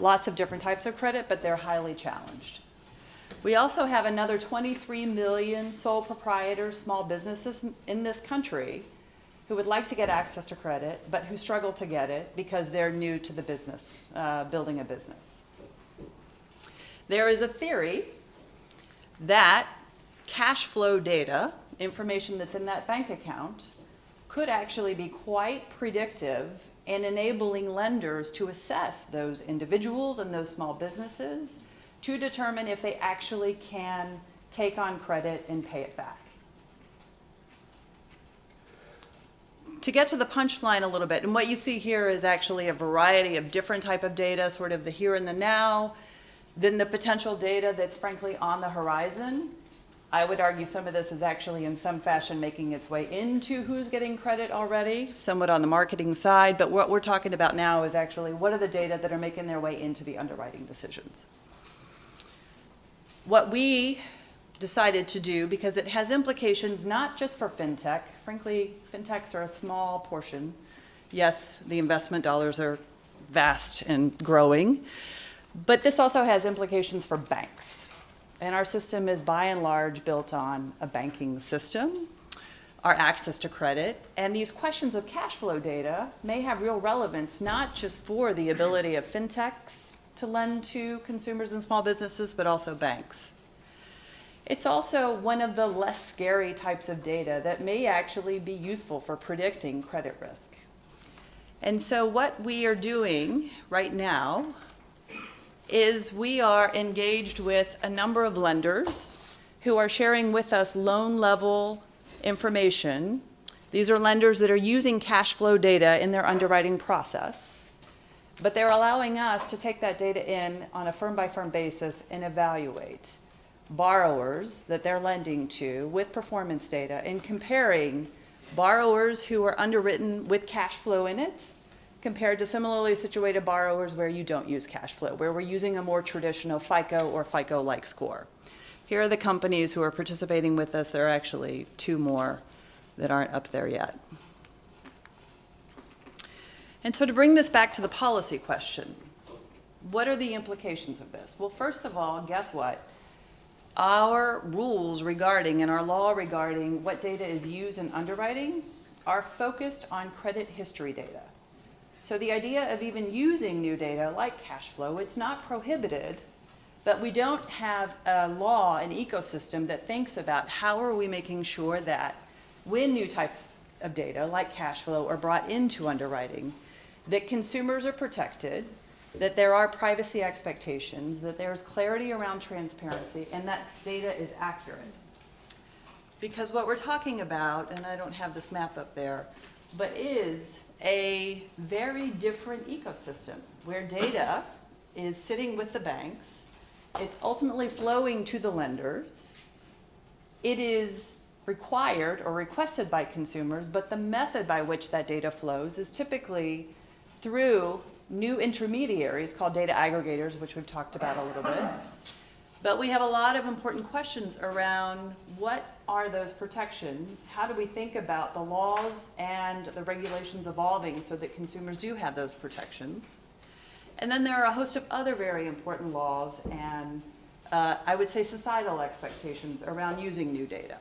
Lots of different types of credit, but they're highly challenged. We also have another 23 million sole proprietors, small businesses in this country who would like to get access to credit, but who struggle to get it because they're new to the business, uh, building a business. There is a theory that cash flow data, information that's in that bank account, could actually be quite predictive in enabling lenders to assess those individuals and those small businesses to determine if they actually can take on credit and pay it back. to get to the punchline a little bit, and what you see here is actually a variety of different type of data, sort of the here and the now, then the potential data that's frankly on the horizon. I would argue some of this is actually in some fashion making its way into who's getting credit already, somewhat on the marketing side, but what we're talking about now is actually what are the data that are making their way into the underwriting decisions. What we decided to do because it has implications not just for fintech. Frankly, fintechs are a small portion. Yes, the investment dollars are vast and growing, but this also has implications for banks. And our system is by and large built on a banking system, our access to credit, and these questions of cash flow data may have real relevance not just for the ability of fintechs to lend to consumers and small businesses, but also banks. It's also one of the less scary types of data that may actually be useful for predicting credit risk. And so what we are doing right now is we are engaged with a number of lenders who are sharing with us loan level information. These are lenders that are using cash flow data in their underwriting process, but they're allowing us to take that data in on a firm by firm basis and evaluate borrowers that they're lending to with performance data and comparing borrowers who are underwritten with cash flow in it compared to similarly situated borrowers where you don't use cash flow, where we're using a more traditional FICO or FICO-like score. Here are the companies who are participating with us. There are actually two more that aren't up there yet. And so to bring this back to the policy question, what are the implications of this? Well, first of all, guess what? Our rules regarding and our law regarding what data is used in underwriting are focused on credit history data. So the idea of even using new data like cash flow, it's not prohibited, but we don't have a law, an ecosystem that thinks about how are we making sure that when new types of data like cash flow are brought into underwriting, that consumers are protected, that there are privacy expectations, that there's clarity around transparency, and that data is accurate. Because what we're talking about, and I don't have this map up there, but is a very different ecosystem where data is sitting with the banks, it's ultimately flowing to the lenders, it is required or requested by consumers, but the method by which that data flows is typically through new intermediaries called data aggregators, which we've talked about a little bit. But we have a lot of important questions around what are those protections? How do we think about the laws and the regulations evolving so that consumers do have those protections? And then there are a host of other very important laws and uh, I would say societal expectations around using new data.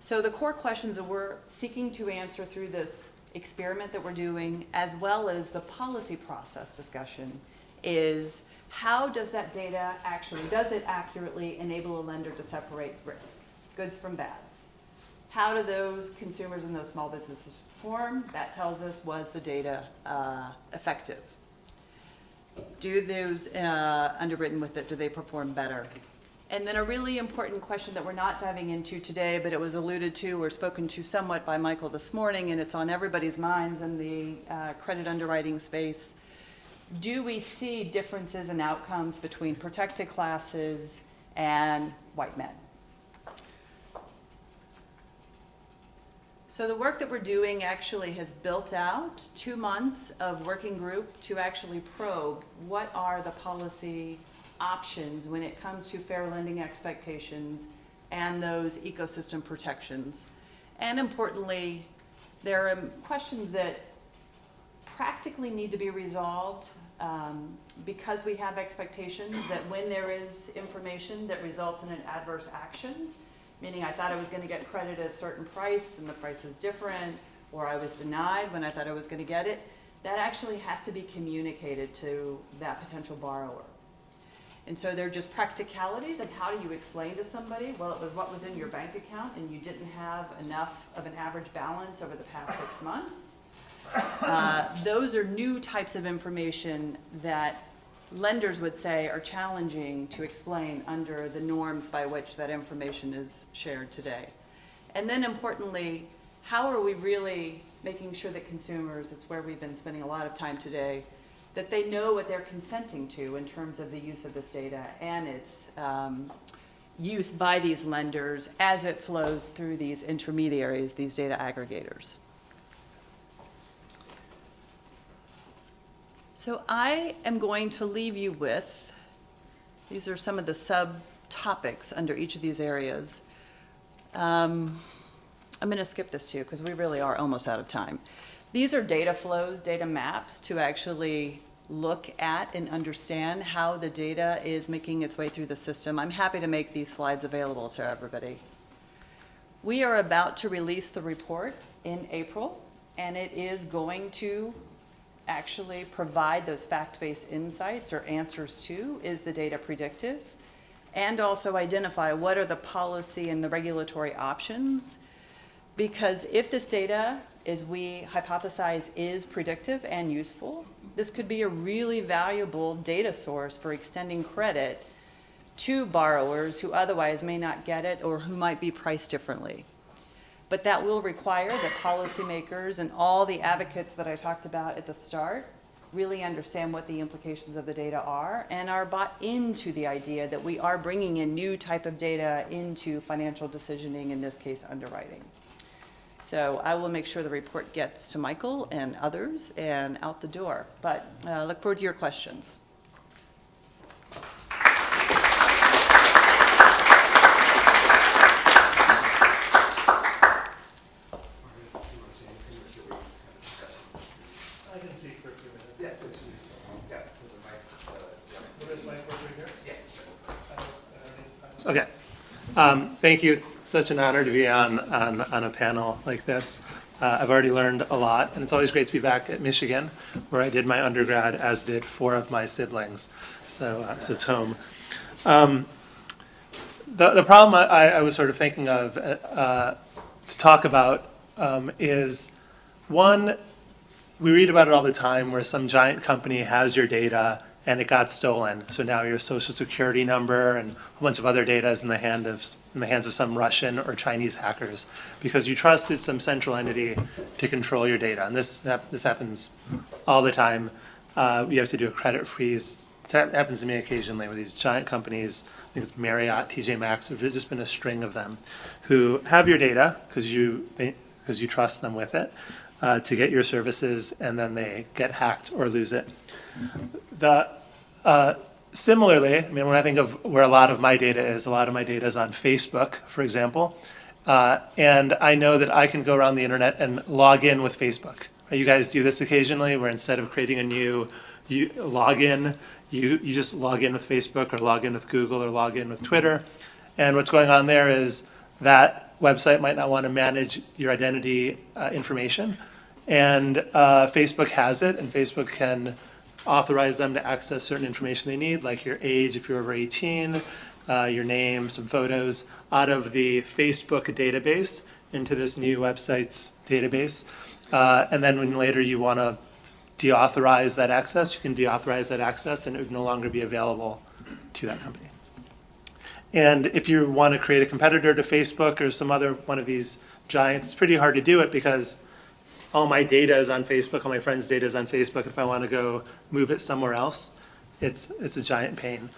So the core questions that we're seeking to answer through this experiment that we're doing, as well as the policy process discussion, is how does that data actually, does it accurately enable a lender to separate risk, goods from bads? How do those consumers and those small businesses perform? That tells us was the data uh, effective? Do those uh, underwritten with it, do they perform better? And then a really important question that we're not diving into today, but it was alluded to or spoken to somewhat by Michael this morning, and it's on everybody's minds in the uh, credit underwriting space, do we see differences in outcomes between protected classes and white men? So the work that we're doing actually has built out two months of working group to actually probe what are the policy options when it comes to fair lending expectations and those ecosystem protections. And importantly, there are questions that practically need to be resolved um, because we have expectations that when there is information that results in an adverse action, meaning I thought I was going to get credit at a certain price and the price is different, or I was denied when I thought I was going to get it, that actually has to be communicated to that potential borrower. And so they're just practicalities of how do you explain to somebody, well, it was what was in your bank account and you didn't have enough of an average balance over the past six months. Uh, those are new types of information that lenders would say are challenging to explain under the norms by which that information is shared today. And then importantly, how are we really making sure that consumers, it's where we've been spending a lot of time today, that they know what they're consenting to in terms of the use of this data and its um, use by these lenders as it flows through these intermediaries, these data aggregators. So I am going to leave you with, these are some of the subtopics under each of these areas. Um, I'm going to skip this too because we really are almost out of time. These are data flows, data maps to actually look at and understand how the data is making its way through the system. I'm happy to make these slides available to everybody. We are about to release the report in April, and it is going to actually provide those fact-based insights or answers to, is the data predictive? and also identify what are the policy and the regulatory options. Because if this data, as we hypothesize, is predictive and useful, this could be a really valuable data source for extending credit to borrowers who otherwise may not get it or who might be priced differently. But that will require that policymakers and all the advocates that I talked about at the start really understand what the implications of the data are and are bought into the idea that we are bringing in new type of data into financial decisioning, in this case underwriting. So I will make sure the report gets to Michael and others and out the door. But uh, look forward to your questions. Okay. Um, Thank you. It's such an honor to be on, on, on a panel like this. Uh, I've already learned a lot, and it's always great to be back at Michigan, where I did my undergrad, as did four of my siblings. So, uh, so it's home. Um, The, the problem I, I was sort of thinking of uh, uh, to talk about um, is, one, we read about it all the time where some giant company has your data and it got stolen. So now your social security number and a bunch of other data is in the hand of in the hands of some Russian or Chinese hackers because you trusted some central entity to control your data. And this this happens all the time. Uh, you have to do a credit freeze. That happens to me occasionally with these giant companies. I think it's Marriott, TJ Maxx. There's just been a string of them who have your data because you because you trust them with it uh, to get your services, and then they get hacked or lose it. The, uh, similarly, I mean, when I think of where a lot of my data is, a lot of my data is on Facebook, for example. Uh, and I know that I can go around the internet and log in with Facebook. You guys do this occasionally, where instead of creating a new you log in, you, you just log in with Facebook or log in with Google or log in with Twitter. And what's going on there is that website might not want to manage your identity uh, information. And uh, Facebook has it, and Facebook can authorize them to access certain information they need, like your age if you're over 18, uh, your name, some photos, out of the Facebook database into this new website's database. Uh, and then when later you want to deauthorize that access, you can deauthorize that access and it would no longer be available to that company. And if you want to create a competitor to Facebook or some other one of these giants, it's pretty hard to do it because all my data is on Facebook, all my friends' data is on Facebook. If I want to go move it somewhere else, it's, it's a giant pain.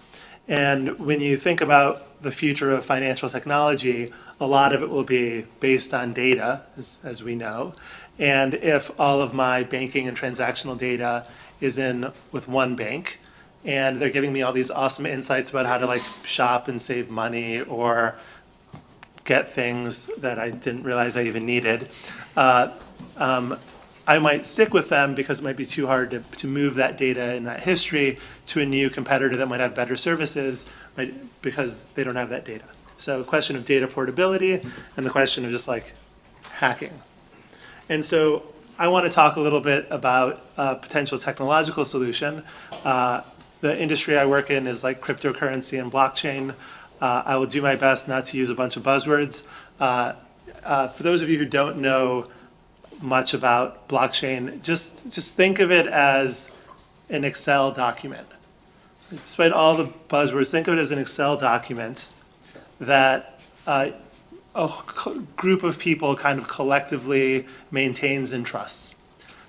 And when you think about the future of financial technology, a lot of it will be based on data, as, as we know. And if all of my banking and transactional data is in with one bank, and they're giving me all these awesome insights about how to like shop and save money or get things that I didn't realize I even needed. Uh, um, I might stick with them because it might be too hard to, to move that data and that history to a new competitor that might have better services might, because they don't have that data. So a question of data portability and the question of just like hacking. And so I want to talk a little bit about a potential technological solution. Uh, the industry I work in is like cryptocurrency and blockchain. Uh, I will do my best not to use a bunch of buzzwords. Uh, uh, for those of you who don't know much about blockchain, just just think of it as an Excel document. Despite all the buzzwords, think of it as an Excel document that uh, a group of people kind of collectively maintains and trusts.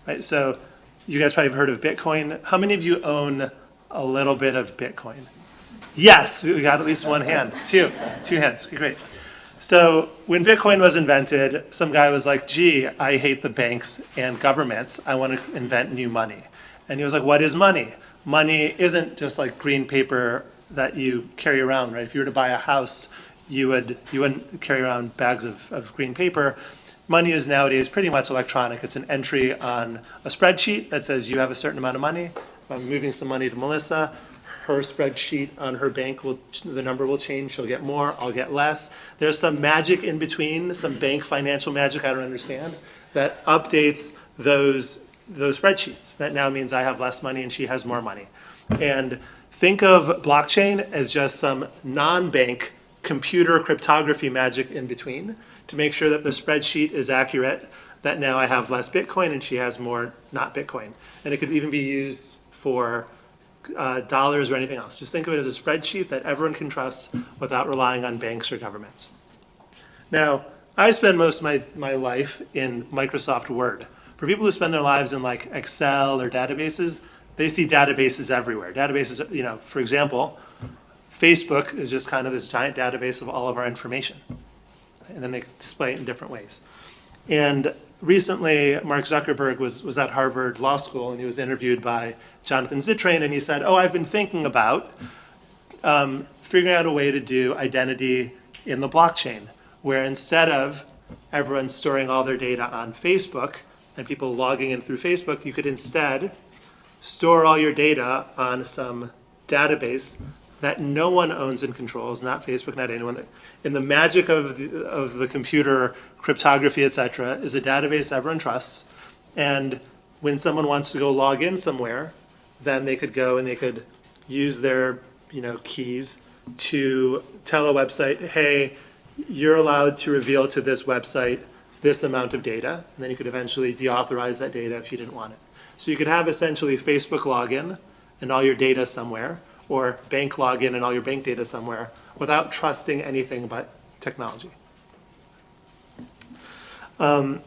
Right. So you guys probably have heard of Bitcoin. How many of you own a little bit of Bitcoin? Yes, we got at least one hand. Two, two hands. Great. So when Bitcoin was invented, some guy was like, gee, I hate the banks and governments. I want to invent new money. And he was like, what is money? Money isn't just like green paper that you carry around, right? If you were to buy a house, you would you wouldn't carry around bags of, of green paper. Money is nowadays pretty much electronic. It's an entry on a spreadsheet that says you have a certain amount of money. I'm moving some money to Melissa, her spreadsheet on her bank will the number will change. She'll get more. I'll get less. There's some magic in between, some bank financial magic I don't understand that updates those those spreadsheets. That now means I have less money and she has more money. And Think of blockchain as just some non-bank computer cryptography magic in between to make sure that the spreadsheet is accurate, that now I have less Bitcoin and she has more not Bitcoin. And it could even be used for uh, dollars or anything else. Just think of it as a spreadsheet that everyone can trust without relying on banks or governments. Now, I spend most of my, my life in Microsoft Word. For people who spend their lives in like Excel or databases, they see databases everywhere. Databases, you know, for example, Facebook is just kind of this giant database of all of our information. And then they display it in different ways. And recently, Mark Zuckerberg was, was at Harvard Law School and he was interviewed by Jonathan Zittrain and he said, oh, I've been thinking about um, figuring out a way to do identity in the blockchain, where instead of everyone storing all their data on Facebook and people logging in through Facebook, you could instead store all your data on some database that no one owns and controls, not Facebook, not anyone. And the magic of the, of the computer, cryptography, et cetera, is a database everyone trusts. And when someone wants to go log in somewhere, then they could go and they could use their you know, keys to tell a website, hey, you're allowed to reveal to this website this amount of data, and then you could eventually deauthorize that data if you didn't want it. So you could have essentially Facebook login and all your data somewhere, or bank login and all your bank data somewhere, without trusting anything but technology. Um,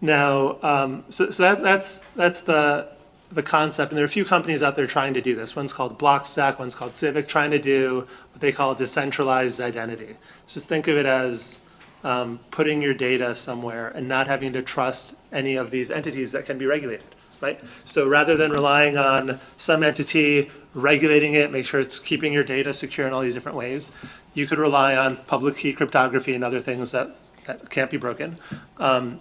now, um, so, so that, that's, that's the, the concept, and there are a few companies out there trying to do this. One's called Blockstack, one's called Civic, trying to do what they call decentralized identity. Just think of it as um, putting your data somewhere and not having to trust any of these entities that can be regulated, right? So rather than relying on some entity regulating it, make sure it's keeping your data secure in all these different ways, you could rely on public key cryptography and other things that, that can't be broken. Um,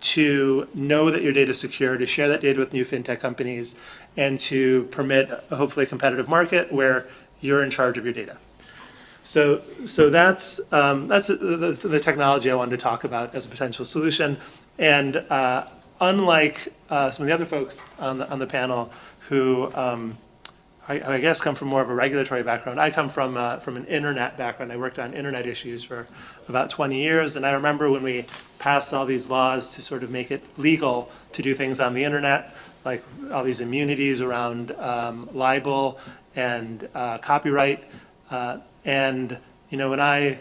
to know that your data is secure, to share that data with new fintech companies, and to permit a hopefully competitive market where you're in charge of your data. So, so that's, um, that's the, the, technology I wanted to talk about as a potential solution. And uh, unlike uh, some of the other folks on the, on the panel who um, I, I, guess come from more of a regulatory background. I come from uh, from an internet background. I worked on internet issues for about 20 years, and I remember when we passed all these laws to sort of make it legal to do things on the internet, like all these immunities around um, libel and uh, copyright. Uh, and you know, when I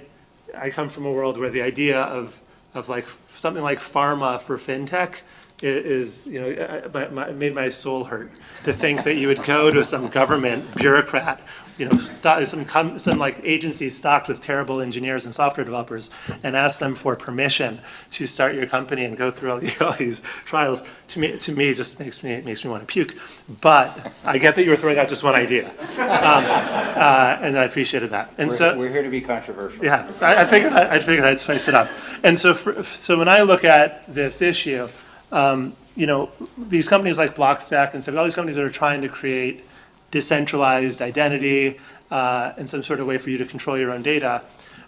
I come from a world where the idea of of like something like pharma for fintech is, you know, it made my soul hurt to think that you would go to some government bureaucrat, you know, some, some like agency stocked with terrible engineers and software developers and ask them for permission to start your company and go through all, (laughs) all these trials. To me, to me, just makes me makes me want to puke. But I get that you were throwing out just one idea, um, uh, and I appreciated that. And we're, so we're here to be controversial. Yeah, I, I figured I, I, figured I'd spice it up. And so, for, so when I look at this issue um, you know, these companies like Blockstack and some all these companies that are trying to create decentralized identity uh, and some sort of way for you to control your own data,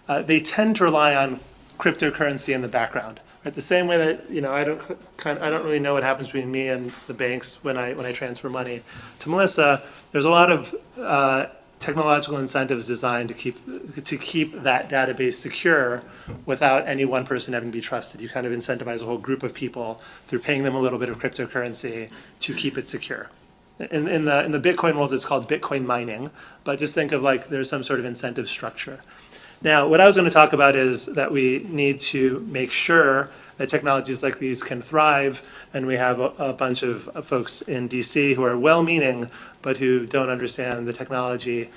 uh, they tend to rely on cryptocurrency in the background. Right? The same way that you know, I don't kind of, I don't really know what happens between me and the banks when I when I transfer money to Melissa. There's a lot of uh, technological incentives designed to keep to keep that database secure without any one person having to be trusted. You kind of incentivize a whole group of people through paying them a little bit of cryptocurrency to keep it secure. In, in the in the Bitcoin world, it's called Bitcoin mining, but just think of like there's some sort of incentive structure. Now, what I was going to talk about is that we need to make sure that technologies like these can thrive. And we have a, a bunch of folks in DC who are well-meaning, but who don't understand the technology.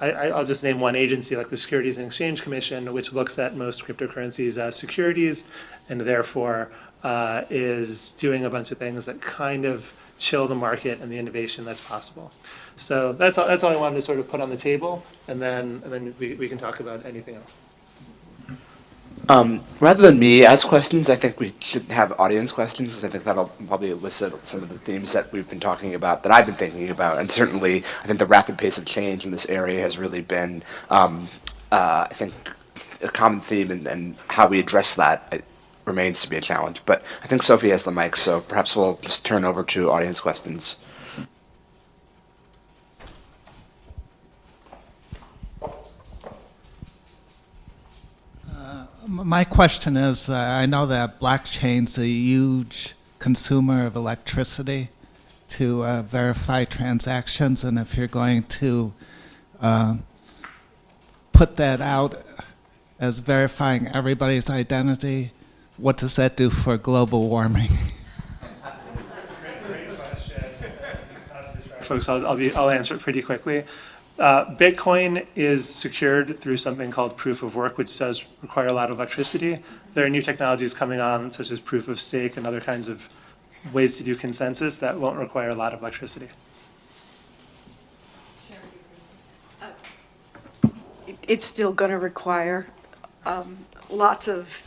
I, will just name one agency like the Securities and Exchange Commission, which looks at most cryptocurrencies as securities and therefore uh, is doing a bunch of things that kind of chill the market and the innovation that's possible. So that's all, that's all I wanted to sort of put on the table, and then, and then we, we can talk about anything else. Um, rather than me ask questions, I think we should have audience questions because I think that'll probably elicit some of the themes that we've been talking about, that I've been thinking about. And certainly, I think the rapid pace of change in this area has really been, um, uh, I think, a common theme, and, and how we address that it remains to be a challenge. But I think Sophie has the mic, so perhaps we'll just turn over to audience questions. My question is, uh, I know that blockchain's a huge consumer of electricity to uh, verify transactions, and if you're going to uh, put that out as verifying everybody's identity, what does that do for global warming? (laughs) folks, I'll, I'll be, I'll answer it pretty quickly. Uh, Bitcoin is secured through something called proof of work, which does require a lot of electricity. There are new technologies coming on, such as proof of stake and other kinds of ways to do consensus that won't require a lot of electricity. it- it's still going to require um, lots of,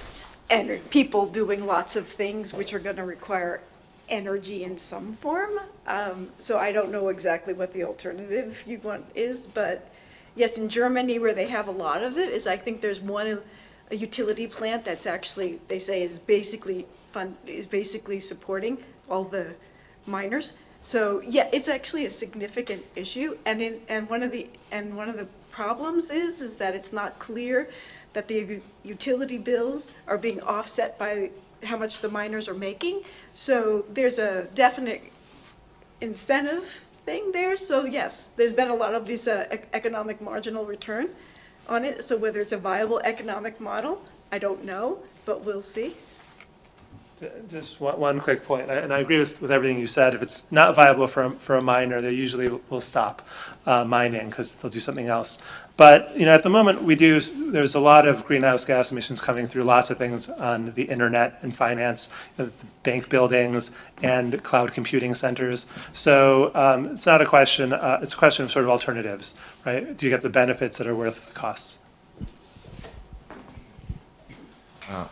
people doing lots of things which are going to require energy in some form. Um, So I don't know exactly what the alternative you want is, but yes, in Germany where they have a lot of it, is I think there's one, a utility plant that's actually, they say is basically is basically supporting all the miners. So, yeah, it's actually a significant issue, and in, and one of the, and one of the problems is, is that it's not clear that the utility bills are being offset by how much the miners are making. So there's a definite incentive thing there, so yes, there's been a lot of this uh, economic marginal return on it, so whether it's a viable economic model, I don't know, but we'll see. Just one, quick point, and I agree with, with everything you said. If it's not viable for, a- for a miner, they usually will stop uh, mining because they'll do something else. But, you know, at the moment, we do, there's a lot of greenhouse gas emissions coming through lots of things on the internet and finance, bank buildings and cloud computing centers. So um, it's not a question, uh, it's a question of sort of alternatives, right? Do you get the benefits that are worth the costs?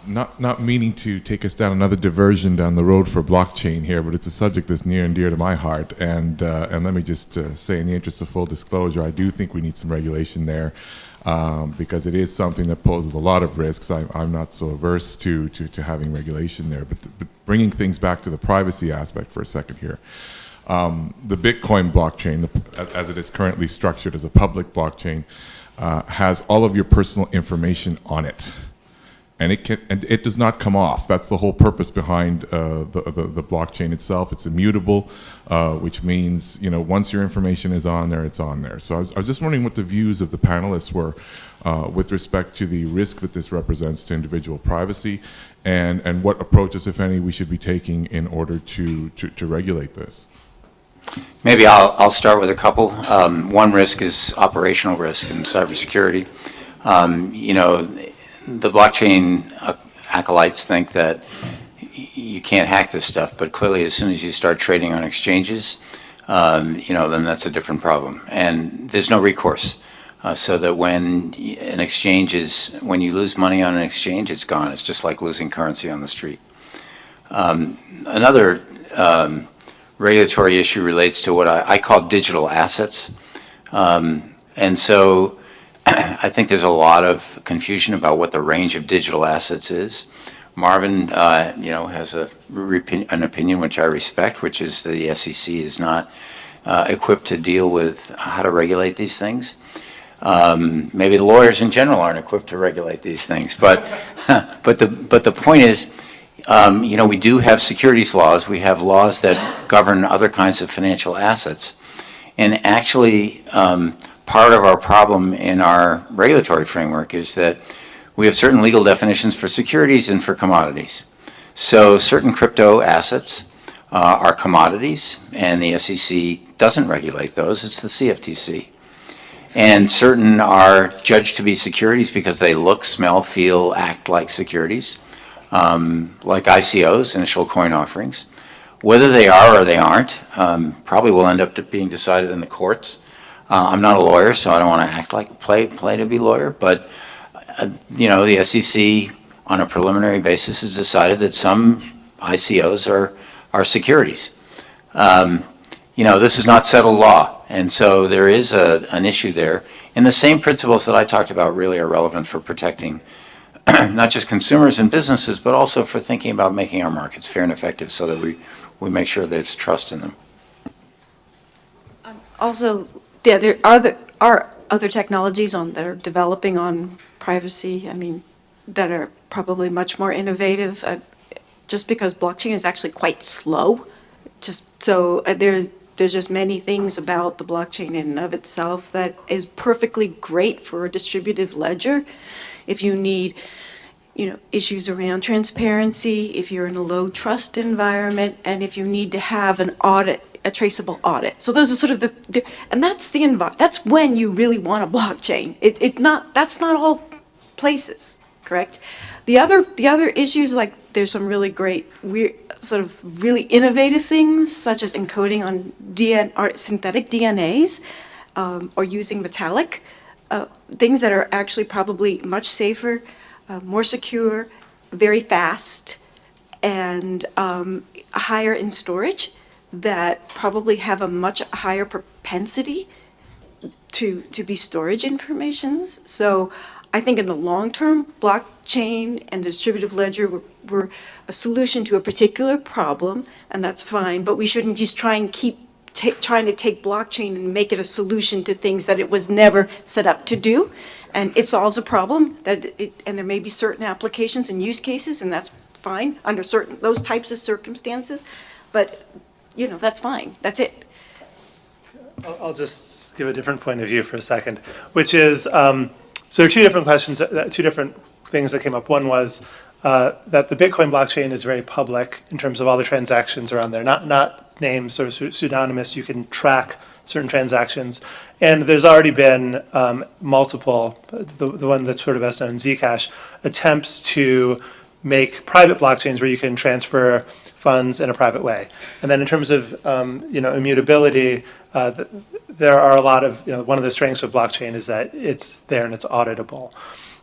Not, not meaning to take us down another diversion down the road for blockchain here, but it's a subject that's near and dear to my heart. And, uh, and let me just uh, say, in the interest of full disclosure, I do think we need some regulation there um, because it is something that poses a lot of risks. I, I'm not so averse to, to, to having regulation there. But, but bringing things back to the privacy aspect for a second here. Um, the Bitcoin blockchain, the, as it is currently structured as a public blockchain, uh, has all of your personal information on it and it can and it does not come off. That's the whole purpose behind uh, the, the the blockchain itself. It's immutable, uh, which means you know once your information is on there, it's on there. So I was, I was just wondering what the views of the panelists were uh, with respect to the risk that this represents to individual privacy, and and what approaches, if any, we should be taking in order to to, to regulate this. Maybe I'll, I'll start with a couple. Um, one risk is operational risk in cybersecurity. Um, you know, the blockchain uh, acolytes think that you can't hack this stuff, but clearly, as soon as you start trading on exchanges, um, you know, then that's a different problem. And there's no recourse. Uh, so that when an exchange is, when you lose money on an exchange, it's gone. It's just like losing currency on the street. Um, another um, regulatory issue relates to what I, I call digital assets. Um, and so (clears throat) I think there's a lot of confusion about what the range of digital assets is. Marvin, uh, you know, has a, an opinion which I respect, which is the SEC is not uh, equipped to deal with how to regulate these things. Um, maybe the lawyers in general aren't equipped to regulate these things, but (laughs) but the but the point is, um, you know, we do have securities laws. We have laws that govern other kinds of financial assets, and actually, um, part of our problem in our regulatory framework is that we have certain legal definitions for securities and for commodities. So certain crypto assets uh, are commodities, and the SEC doesn't regulate those. It's the CFTC. And certain are judged to be securities because they look, smell, feel, act like securities, um, like ICOs, initial coin offerings. Whether they are or they aren't, um, probably will end up being decided in the courts. Uh, I'm not a lawyer, so I don't want to act like play play to be lawyer, but uh, you know, the SEC on a preliminary basis has decided that some ICOs are are securities. Um, you know, this is not settled law, and so there is a, an issue there. And the same principles that I talked about really are relevant for protecting (clears throat) not just consumers and businesses, but also for thinking about making our markets fair and effective so that we, we make sure there's trust in them. Also, yeah, there are are other technologies on, that are developing on privacy. I mean, that are probably much more innovative, uh, just because blockchain is actually quite slow. Just, so uh, there, there's just many things about the blockchain in and of itself that is perfectly great for a distributive ledger. If you need, you know, issues around transparency, if you're in a low trust environment, and if you need to have an audit, a traceable audit. So those are sort of the, the and that's the envi- that's when you really want a blockchain. It, it's not, that's not all places, correct? The other, the other issues, like, there's some really great, weird, sort of really innovative things, such as encoding on DN, or synthetic DNAs, um, or using metallic, uh, things that are actually probably much safer, uh, more secure, very fast, and um, higher in storage, that probably have a much higher propensity to, to be storage informations. So I think in the long term, blockchain and the distributive ledger were, were a solution to a particular problem, and that's fine, but we shouldn't just try and keep trying to take blockchain and make it a solution to things that it was never set up to do. And it solves a problem that it, and there may be certain applications and use cases, and that's fine under certain, those types of circumstances. But, you know, that's fine. That's it. I'll just give a different point of view for a second, which is, um, so there are two different questions, that- two different things that came up. One was uh, that the Bitcoin blockchain is very public in terms of all the transactions around there, not, not names or pseu- pseudonymous. You can track certain transactions. And there's already been um, multiple, the, the one that's sort of best known, Zcash, attempts to make private blockchains where you can transfer funds in a private way. And then in terms of um, you know immutability, uh, th- there are a lot of you know one of the strengths of blockchain is that it's there and it's auditable.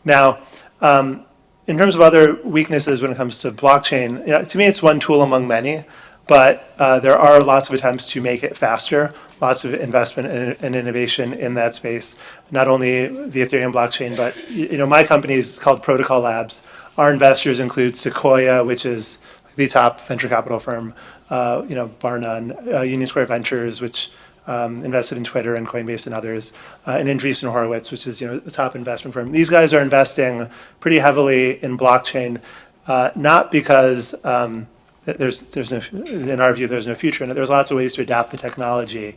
Now, um, in terms of other weaknesses when it comes to blockchain, you know, to me it's one tool among many, but uh, there are lots of attempts to make it faster. Lots of investment and, and innovation in that space. Not only the Ethereum blockchain, but you know my company is called Protocol Labs. Our investors include Sequoia, which is the top venture capital firm, uh, you know, bar none, uh, Union Square Ventures, which um, invested in Twitter and Coinbase and others, uh, and Andreessen Horowitz, which is, you know, the top investment firm. These guys are investing pretty heavily in blockchain, uh, not because um, there's, there's no, in our view, there's no future. There's lots of ways to adapt the technology.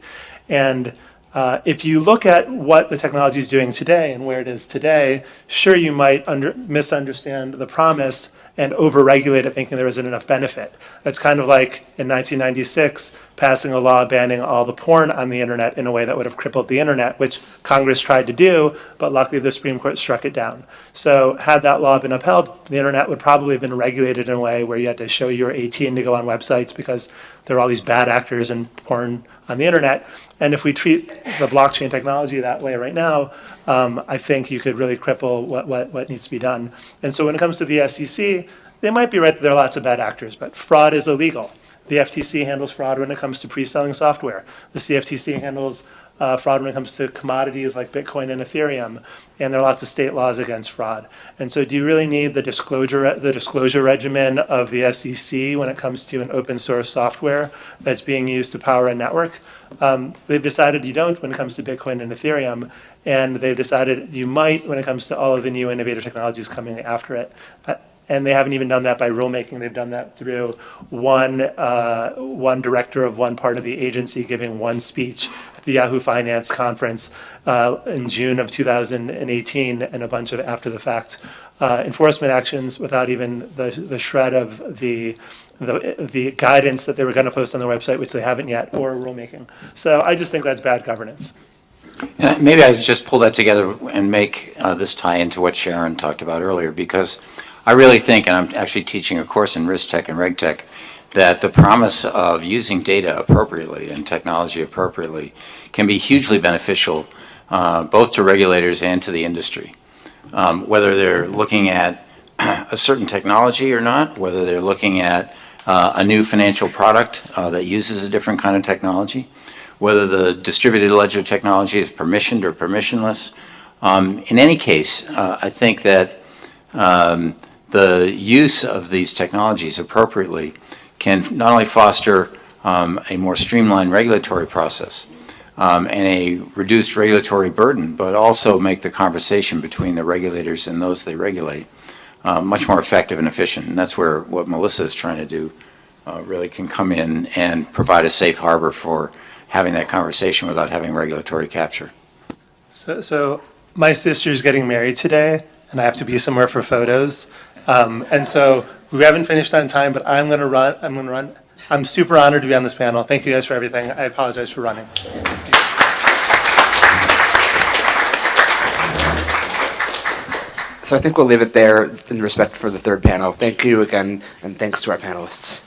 And uh, if you look at what the technology is doing today and where it is today, sure, you might under, misunderstand the promise and overregulate it thinking there isn't enough benefit. That's kind of like in 1996 passing a law banning all the porn on the internet in a way that would have crippled the internet, which Congress tried to do, but luckily the Supreme Court struck it down. So had that law been upheld, the internet would probably have been regulated in a way where you had to show you were 18 to go on websites because there are all these bad actors in porn on the internet. And if we treat the blockchain technology that way right now, um, I think you could really cripple what, what, what needs to be done. And so when it comes to the SEC, they might be right that there are lots of bad actors, but fraud is illegal. The FTC handles fraud when it comes to pre-selling software. The CFTC handles uh, fraud when it comes to commodities like Bitcoin and Ethereum, and there are lots of state laws against fraud. And so, do you really need the disclosure the disclosure regimen of the SEC when it comes to an open source software that's being used to power a network? Um, they've decided you don't when it comes to Bitcoin and Ethereum, and they've decided you might when it comes to all of the new innovative technologies coming after it. Uh, and they haven't even done that by rulemaking. They've done that through one uh, one director of one part of the agency giving one speech at the Yahoo Finance conference uh, in June of 2018, and a bunch of after the fact uh, enforcement actions without even the the shred of the the, the guidance that they were going to post on their website, which they haven't yet, or rulemaking. So I just think that's bad governance. And maybe I just pull that together and make uh, this tie into what Sharyn talked about earlier, because I really think, and I'm actually teaching a course in risk tech and reg tech, that the promise of using data appropriately and technology appropriately can be hugely beneficial uh, both to regulators and to the industry. Um, whether they're looking at (clears throat) a certain technology or not, whether they're looking at uh, a new financial product uh, that uses a different kind of technology, whether the distributed ledger technology is permissioned or permissionless. Um, in any case, uh, I think that um, the use of these technologies appropriately can not only foster um, a more streamlined regulatory process um, and a reduced regulatory burden, but also make the conversation between the regulators and those they regulate uh, much more effective and efficient. And that's where what Melissa is trying to do uh, really can come in and provide a safe harbor for having that conversation without having regulatory capture. So, so my sister's getting married today, and I have to be somewhere for photos. Um, and so we haven't finished on time, but I'm going to run. I'm going to run. I'm super honored to be on this panel. Thank you guys for everything. I apologize for running. So I think we'll leave it there in respect for the third panel. Thank you again, and thanks to our panelists.